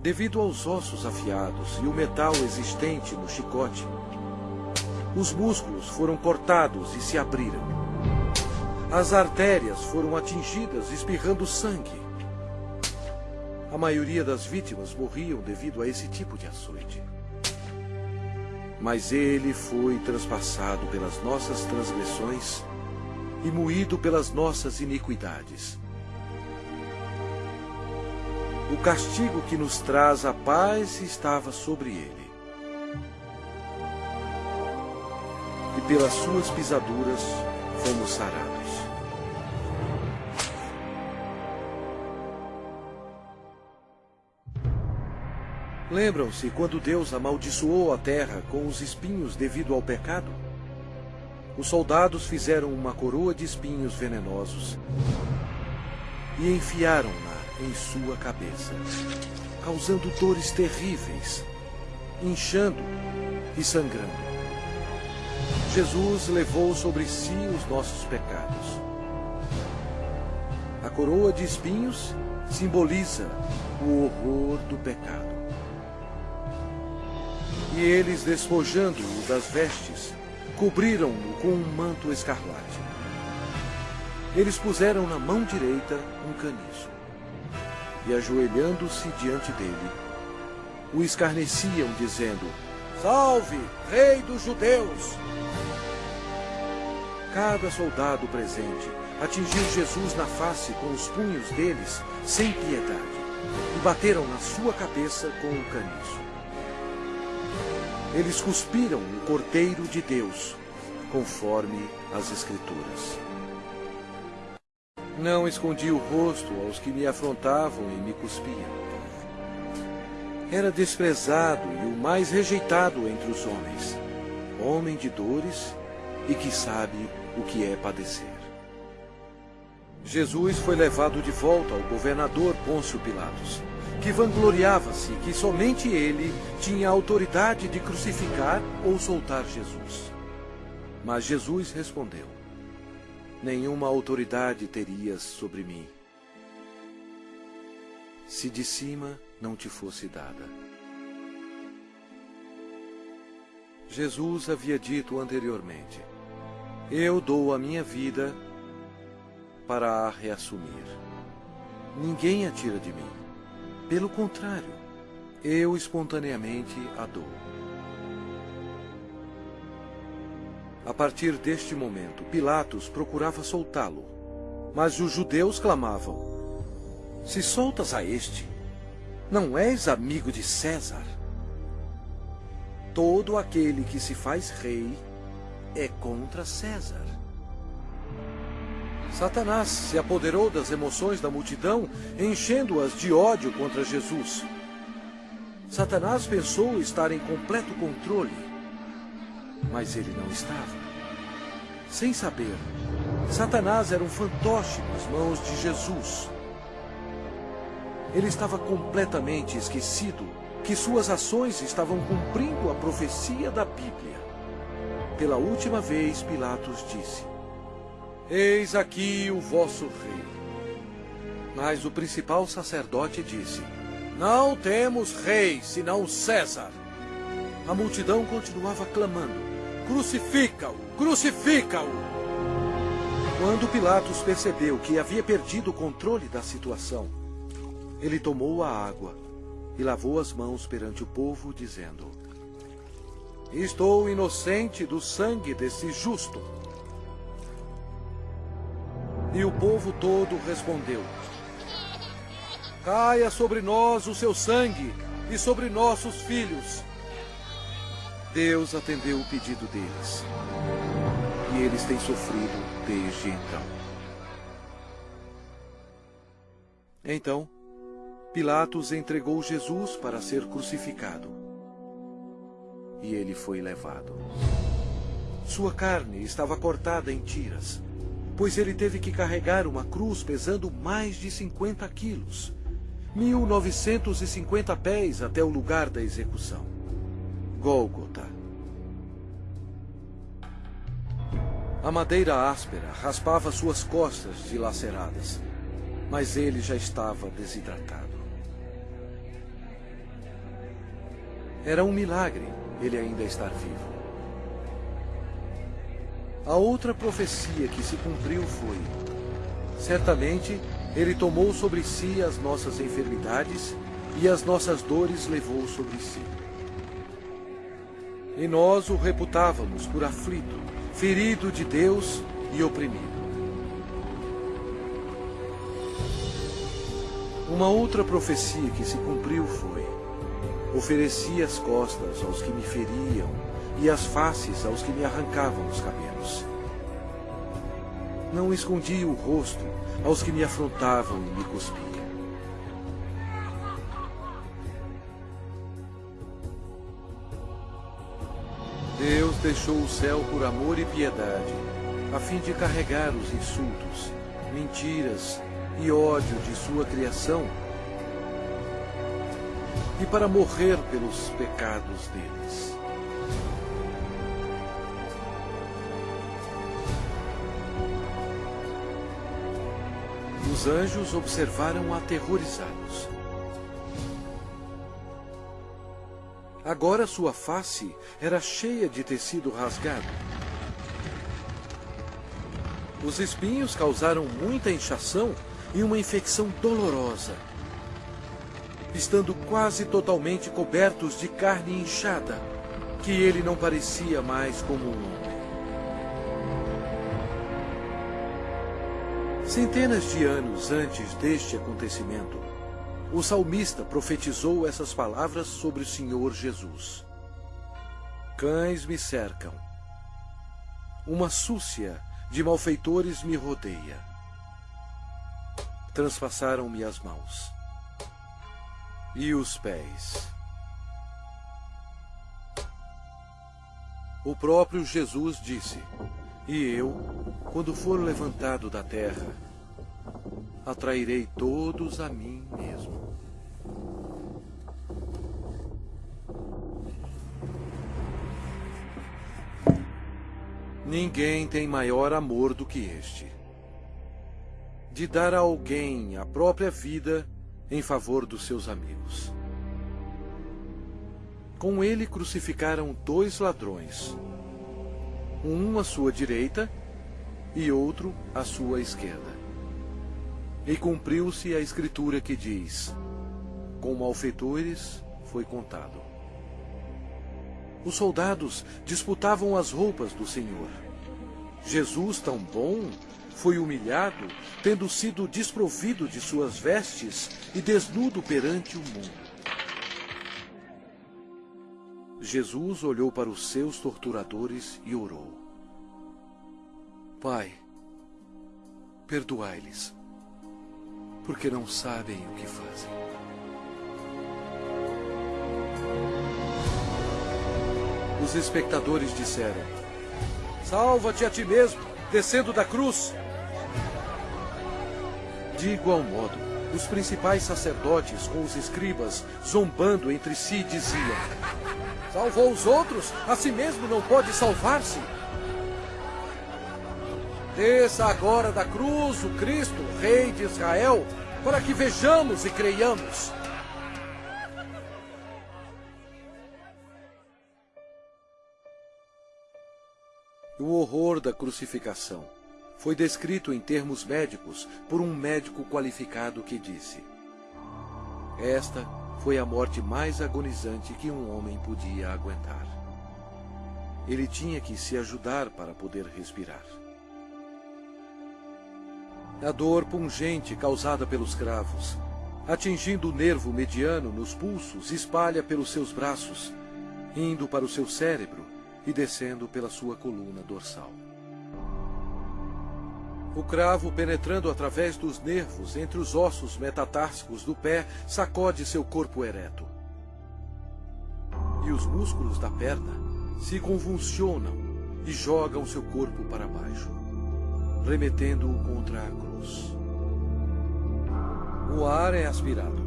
Devido aos ossos afiados e o metal existente no chicote, os músculos foram cortados e se abriram. As artérias foram atingidas, espirrando sangue. A maioria das vítimas morriam devido a esse tipo de açoite. Mas ele foi transpassado pelas nossas transgressões e moído pelas nossas iniquidades. O castigo que nos traz a paz estava sobre ele. E pelas suas pisaduras fomos sarados. Lembram-se quando Deus amaldiçoou a terra com os espinhos devido ao pecado? Os soldados fizeram uma coroa de espinhos venenosos e enfiaram-na em sua cabeça, causando dores terríveis, inchando e sangrando. Jesus levou sobre si os nossos pecados. A coroa de espinhos simboliza o horror do pecado. E eles, despojando-o das vestes, cobriram-no com um manto escarlate. Eles puseram na mão direita um caniço. E, ajoelhando-se diante dele, o escarneciam, dizendo: Salve, Rei dos Judeus! Cada soldado presente atingiu Jesus na face com os punhos deles, sem piedade, e bateram na sua cabeça com um caniço. Eles cuspiram o Cordeiro de Deus, conforme as Escrituras. Não escondi o rosto aos que me afrontavam e me cuspiam. Era desprezado e o mais rejeitado entre os homens, homem de dores e que sabe o que é padecer. Jesus foi levado de volta ao governador Pôncio Pilatos, que vangloriava-se que somente ele tinha autoridade de crucificar ou soltar Jesus. Mas Jesus respondeu: Nenhuma autoridade terias sobre mim, se de cima não te fosse dada. Jesus havia dito anteriormente: Eu dou a minha vida para a reassumir. Ninguém a tira de mim. Pelo contrário, eu espontaneamente a dou. A partir deste momento, Pilatos procurava soltá-lo, mas os judeus clamavam: Se soltas a este, não és amigo de César? Todo aquele que se faz rei é contra César. Satanás se apoderou das emoções da multidão, enchendo-as de ódio contra Jesus. Satanás pensou estar em completo controle, mas ele não estava. Sem saber, Satanás era um fantoche nas mãos de Jesus. Ele estava completamente esquecido que suas ações estavam cumprindo a profecia da Bíblia. Pela última vez, Pilatos disse: Eis aqui o vosso rei. Mas o principal sacerdote disse: Não temos rei senão César. A multidão continuava clamando: Crucifica-o! Crucifica-o! Quando Pilatos percebeu que havia perdido o controle da situação, ele tomou a água e lavou as mãos perante o povo, dizendo: Estou inocente do sangue desse justo. E o povo todo respondeu: Caia sobre nós o seu sangue e sobre nossos filhos. Deus atendeu o pedido deles. E eles têm sofrido desde então. Então, Pilatos entregou Jesus para ser crucificado. E ele foi levado. Sua carne estava cortada em tiras pois ele teve que carregar uma cruz pesando mais de 50 quilos, 1950 pés até o lugar da execução. Gólgota. A madeira áspera raspava suas costas dilaceradas, mas ele já estava desidratado. Era um milagre ele ainda estar vivo. A outra profecia que se cumpriu foi: Certamente ele tomou sobre si as nossas enfermidades e as nossas dores levou sobre si. E nós o reputávamos por aflito, ferido de Deus e oprimido. Uma outra profecia que se cumpriu foi: Ofereci as costas aos que me feriam e as faces aos que me arrancavam os cabelos. Não escondi o rosto aos que me afrontavam e me cuspiam. Deus deixou o céu por amor e piedade, a fim de carregar os insultos, mentiras e ódio de sua criação e para morrer pelos pecados deles. Os anjos observaram aterrorizados. Agora sua face era cheia de tecido rasgado. Os espinhos causaram muita inchação e uma infecção dolorosa, estando quase totalmente cobertos de carne inchada, que ele não parecia mais como um homem. Centenas de anos antes deste acontecimento, o salmista profetizou essas palavras sobre o Senhor Jesus. Cães me cercam. Uma súcia de malfeitores me rodeia. Transpassaram-me as mãos e os pés. O próprio Jesus disse: E eu, quando for levantado da terra, atrairei todos a mim mesmo. Ninguém tem maior amor do que este. De dar a alguém a própria vida em favor dos seus amigos. Com ele crucificaram dois ladrões, um à sua direita e outro à sua esquerda. E cumpriu-se a escritura que diz: Com malfeitores foi contado. Os soldados disputavam as roupas do Senhor. Jesus, tão bom, foi humilhado, tendo sido desprovido de suas vestes e desnudo perante o mundo. Jesus olhou para os seus torturadores e orou: Pai, perdoai-lhes, porque não sabem o que fazem. Os espectadores disseram: Salva-te a ti mesmo, descendo da cruz. De igual modo, os principais sacerdotes com os escribas, zombando entre si, diziam: Salvou os outros, a si mesmo não pode salvar-se. Desça agora da cruz o Cristo, Rei de Israel, para que vejamos e creiamos. O horror da crucificação foi descrito em termos médicos por um médico qualificado que disse: Esta foi a morte mais agonizante que um homem podia aguentar. Ele tinha que se ajudar para poder respirar. A dor pungente causada pelos cravos, atingindo o nervo mediano nos pulsos, espalha pelos seus braços, indo para o seu cérebro e descendo pela sua coluna dorsal. O cravo, penetrando através dos nervos entre os ossos metatársicos do pé, sacode seu corpo ereto. E os músculos da perna se convulsionam e jogam seu corpo para baixo, remetendo-o contra a cruz. O ar é aspirado,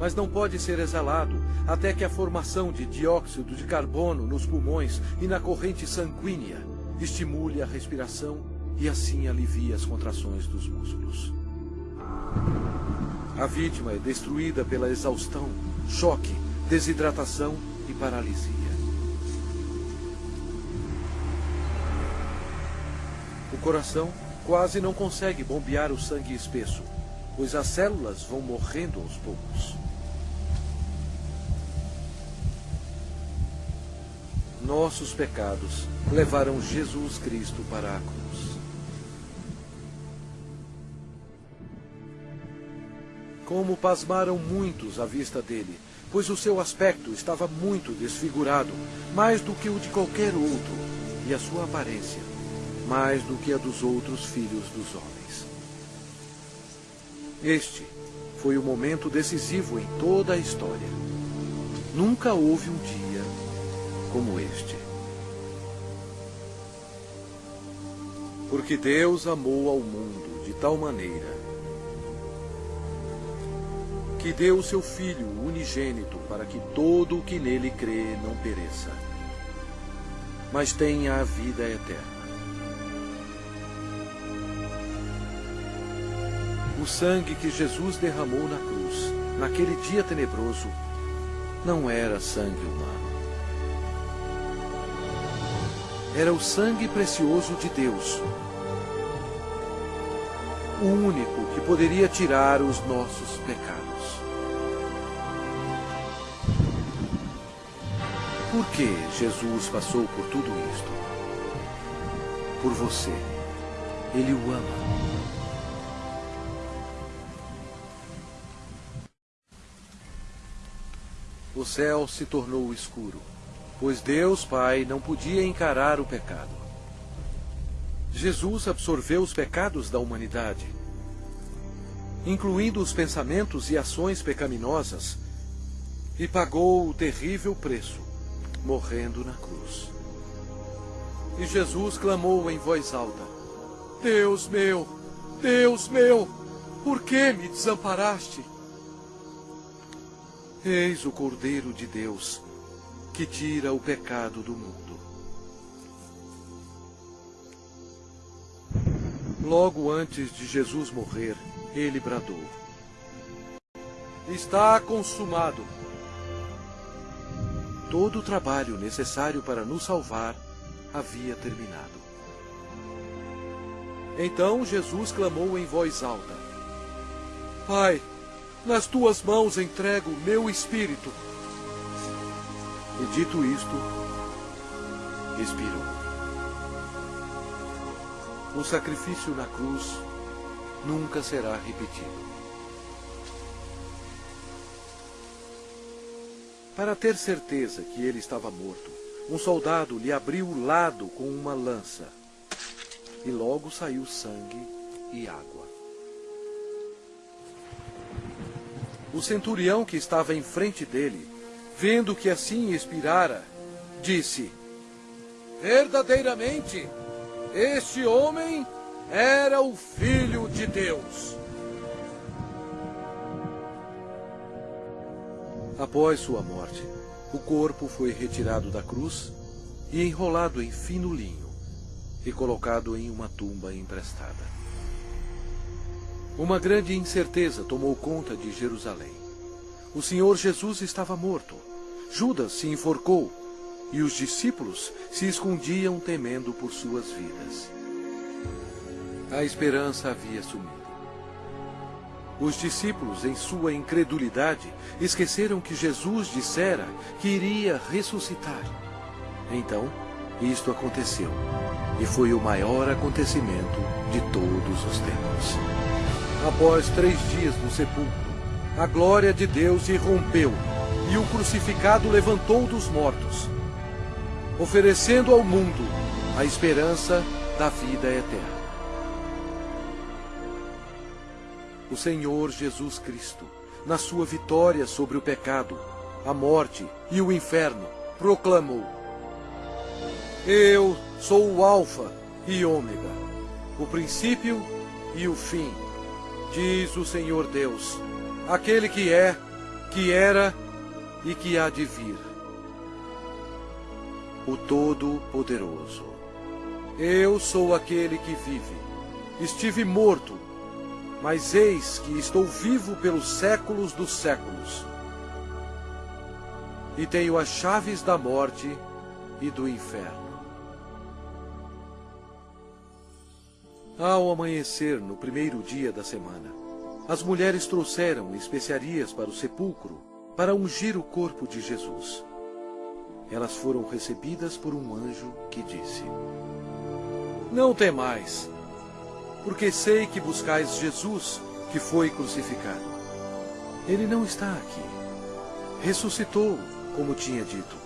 mas não pode ser exalado até que a formação de dióxido de carbono nos pulmões e na corrente sanguínea estimule a respiração e assim alivia as contrações dos músculos. A vítima é destruída pela exaustão, choque, desidratação e paralisia. O coração quase não consegue bombear o sangue espesso, pois as células vão morrendo aos poucos. Nossos pecados levaram Jesus Cristo para a cruz. Como pasmaram muitos à vista dele, pois o seu aspecto estava muito desfigurado, mais do que o de qualquer outro, e a sua aparência, mais do que a dos outros filhos dos homens. Este foi o momento decisivo em toda a história. Nunca houve um dia como este. Porque Deus amou ao mundo de tal maneira que deu o seu Filho unigênito para que todo o que nele crê não pereça, mas tenha a vida eterna. O sangue que Jesus derramou na cruz, naquele dia tenebroso, não era sangue humano. Era o sangue precioso de Deus, o único que poderia tirar os nossos pecados. Por que Jesus passou por tudo isto? Por você. Ele o ama. O céu se tornou escuro, pois Deus Pai não podia encarar o pecado. Jesus absorveu os pecados da humanidade, incluindo os pensamentos e ações pecaminosas, e pagou o terrível preço, morrendo na cruz. E Jesus clamou em voz alta: Deus meu, Deus meu, por que me desamparaste? Eis o Cordeiro de Deus, que tira o pecado do mundo. Logo antes de Jesus morrer, ele bradou: Está consumado. Todo o trabalho necessário para nos salvar havia terminado. Então Jesus clamou em voz alta: Pai, nas tuas mãos entrego meu espírito. E dito isto, expirou. O sacrifício na cruz nunca será repetido. Para ter certeza que ele estava morto, um soldado lhe abriu o lado com uma lança. E logo saiu sangue e água. O centurião que estava em frente dele, vendo que assim expirara, disse: Verdadeiramente, este homem era o Filho de Deus. Após sua morte, o corpo foi retirado da cruz e enrolado em fino linho e colocado em uma tumba emprestada. Uma grande incerteza tomou conta de Jerusalém. O Senhor Jesus estava morto. Judas se enforcou e os discípulos se escondiam temendo por suas vidas. A esperança havia sumido. Os discípulos, em sua incredulidade, esqueceram que Jesus dissera que iria ressuscitar. Então, isto aconteceu, e foi o maior acontecimento de todos os tempos. Após três dias no sepulcro, a glória de Deus irrompeu e o crucificado levantou dos mortos, oferecendo ao mundo a esperança da vida eterna. O Senhor Jesus Cristo, na sua vitória sobre o pecado, a morte e o inferno, proclamou: Eu sou o Alfa e Ômega, o princípio e o fim diz o Senhor Deus, aquele que é, que era e que há de vir. O Todo-Poderoso. Eu sou aquele que vive. Estive morto, mas eis que estou vivo pelos séculos dos séculos. E tenho as chaves da morte e do inferno. Ao amanhecer, no primeiro dia da semana, as mulheres trouxeram especiarias para o sepulcro para ungir o corpo de Jesus. Elas foram recebidas por um anjo que disse: Não temais, porque sei que buscais Jesus, que foi crucificado. Ele não está aqui. Ressuscitou, como tinha dito.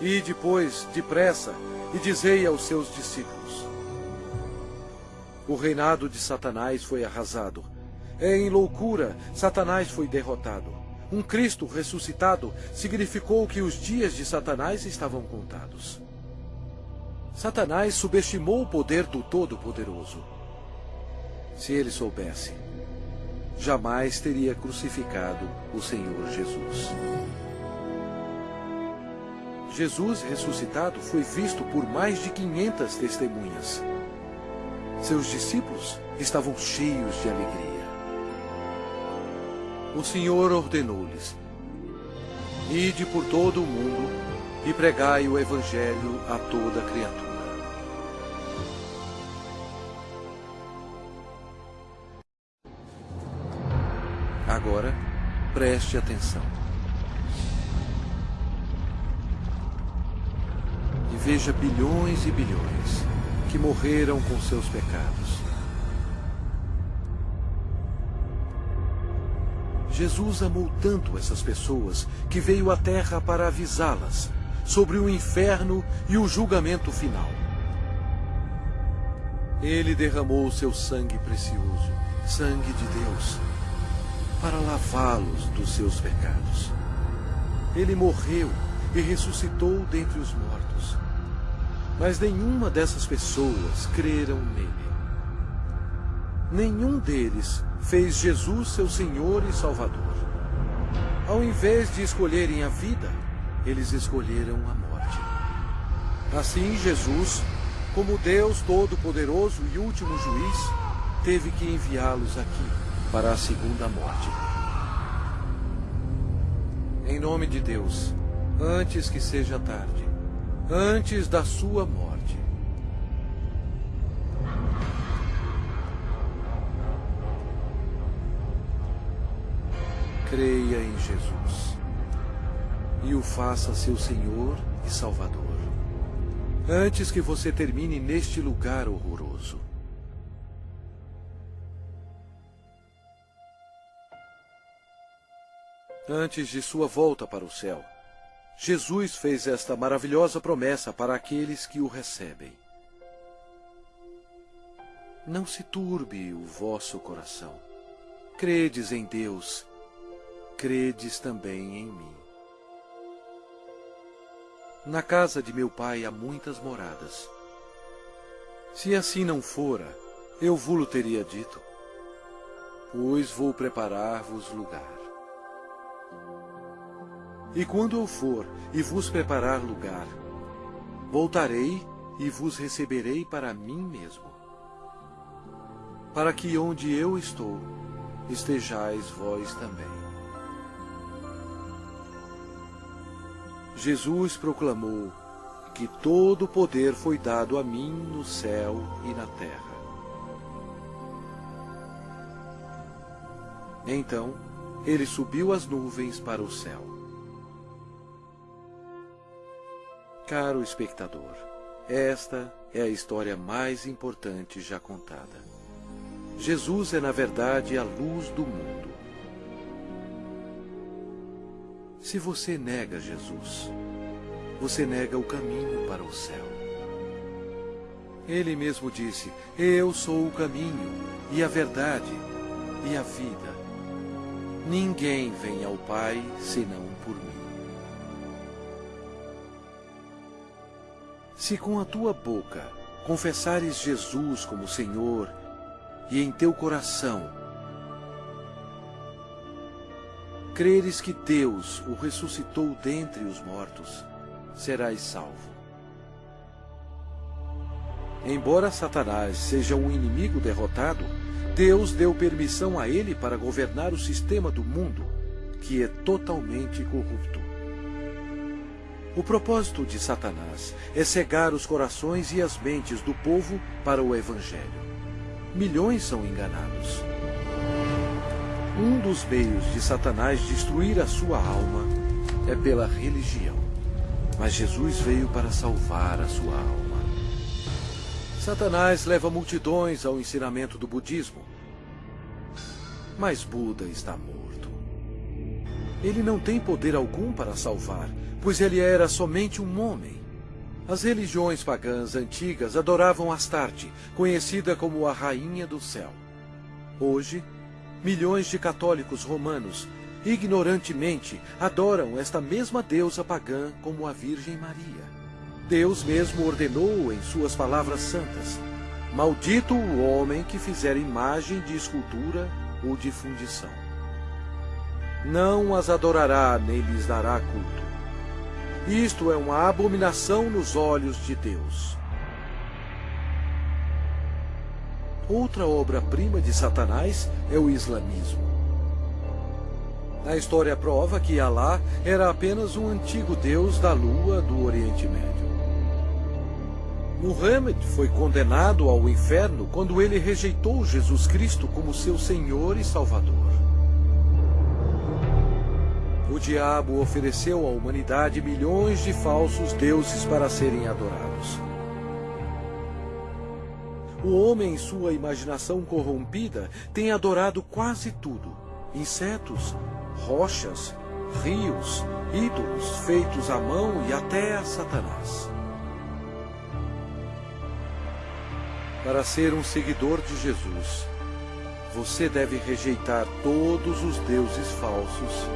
E depois, depressa, e dizei aos seus discípulos: o reinado de Satanás foi arrasado. É em loucura, Satanás foi derrotado. Um Cristo ressuscitado significou que os dias de Satanás estavam contados. Satanás subestimou o poder do Todo-Poderoso. Se ele soubesse, jamais teria crucificado o Senhor Jesus. Jesus ressuscitado foi visto por mais de 500 testemunhas. Seus discípulos estavam cheios de alegria. O Senhor ordenou-lhes: Ide por todo o mundo e pregai o Evangelho a toda criatura. Agora, preste atenção. e veja bilhões e bilhões que morreram com seus pecados. Jesus amou tanto essas pessoas que veio à Terra para avisá-las sobre o inferno e o julgamento final. Ele derramou seu sangue precioso, sangue de Deus, para lavá-los dos seus pecados. Ele morreu e ressuscitou dentre os mortos. Mas nenhuma dessas pessoas creram nele. Nenhum deles fez Jesus seu Senhor e Salvador. Ao invés de escolherem a vida, eles escolheram a morte. Assim, Jesus, como Deus Todo-Poderoso e último juiz, teve que enviá-los aqui para a segunda morte. Em nome de Deus, antes que seja tarde, antes da sua morte. Creia em Jesus e o faça seu Senhor e Salvador, antes que você termine neste lugar horroroso. Antes de sua volta para o céu, Jesus fez esta maravilhosa promessa para aqueles que o recebem. Não se turbe o vosso coração. Credes em Deus, credes também em mim. Na casa de meu pai há muitas moradas. Se assim não fora, eu vulo teria dito, pois vou preparar-vos lugar. E quando eu for e vos preparar lugar, voltarei e vos receberei para mim mesmo, para que onde eu estou, estejais vós também. Jesus proclamou que todo o poder foi dado a mim no céu e na terra. Então, ele subiu as nuvens para o céu. Caro espectador, esta é a história mais importante já contada. Jesus é, na verdade, a luz do mundo. Se você nega Jesus, você nega o caminho para o céu. Ele mesmo disse: Eu sou o caminho, e a verdade, e a vida. Ninguém vem ao Pai senão por mim. Se com a tua boca confessares Jesus como Senhor e em teu coração creres que Deus o ressuscitou dentre os mortos, serás salvo. Embora Satanás seja um inimigo derrotado, Deus deu permissão a ele para governar o sistema do mundo, que é totalmente corrupto. O propósito de Satanás é cegar os corações e as mentes do povo para o Evangelho. Milhões são enganados. Um dos meios de Satanás destruir a sua alma é pela religião. Mas Jesus veio para salvar a sua alma. Satanás leva multidões ao ensinamento do budismo. Mas Buda está morto. Ele não tem poder algum para salvar, pois ele era somente um homem. As religiões pagãs antigas adoravam Astarte, conhecida como a Rainha do Céu. Hoje, milhões de católicos romanos, ignorantemente, adoram esta mesma deusa pagã como a Virgem Maria. Deus mesmo ordenou em suas palavras santas: Maldito o homem que fizer imagem de escultura ou de fundição. Não as adorará nem lhes dará culto isto é uma abominação nos olhos de Deus. Outra obra-prima de Satanás é o islamismo. A história prova que Alá era apenas um antigo deus da lua do Oriente Médio. Muhammad foi condenado ao inferno quando ele rejeitou Jesus Cristo como seu Senhor e Salvador. O diabo ofereceu à humanidade milhões de falsos deuses para serem adorados. O homem, em sua imaginação corrompida, tem adorado quase tudo: insetos, rochas, rios, ídolos feitos à mão e até a Satanás. Para ser um seguidor de Jesus, você deve rejeitar todos os deuses falsos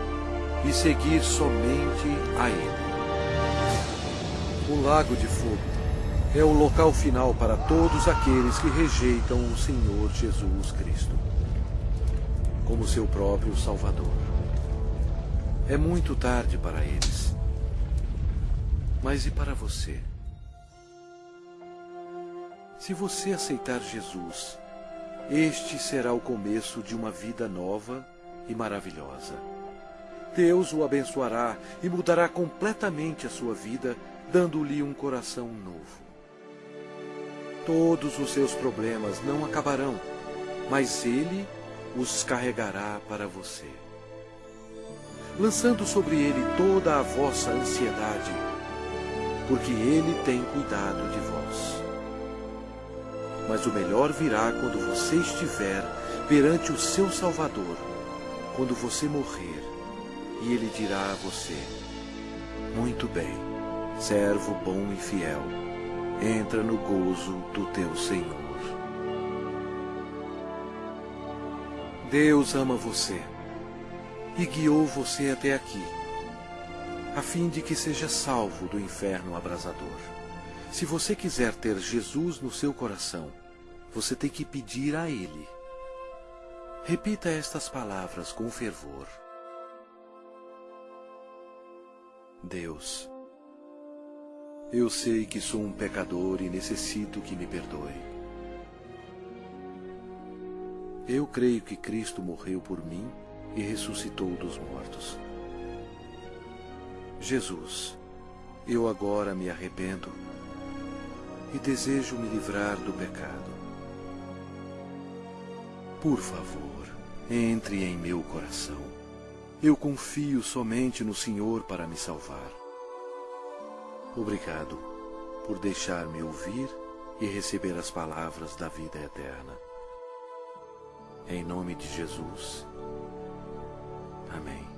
e seguir somente a Ele. O Lago de Fogo é o local final para todos aqueles que rejeitam o Senhor Jesus Cristo como seu próprio Salvador. É muito tarde para eles. Mas e para você? Se você aceitar Jesus, este será o começo de uma vida nova e maravilhosa. Deus o abençoará e mudará completamente a sua vida, dando-lhe um coração novo. Todos os seus problemas não acabarão, mas Ele os carregará para você, lançando sobre Ele toda a vossa ansiedade, porque Ele tem cuidado de vós. Mas o melhor virá quando você estiver perante o seu Salvador, quando você morrer, e ele dirá a você: Muito bem, servo bom e fiel, entra no gozo do teu Senhor. Deus ama você e guiou você até aqui, a fim de que seja salvo do inferno abrasador. Se você quiser ter Jesus no seu coração, você tem que pedir a Ele. Repita estas palavras com fervor. Deus, eu sei que sou um pecador e necessito que me perdoe. Eu creio que Cristo morreu por mim e ressuscitou dos mortos. Jesus, eu agora me arrependo e desejo me livrar do pecado. Por favor, entre em meu coração. Eu confio somente no Senhor para me salvar. Obrigado por deixar-me ouvir e receber as palavras da vida eterna. Em nome de Jesus. Amém.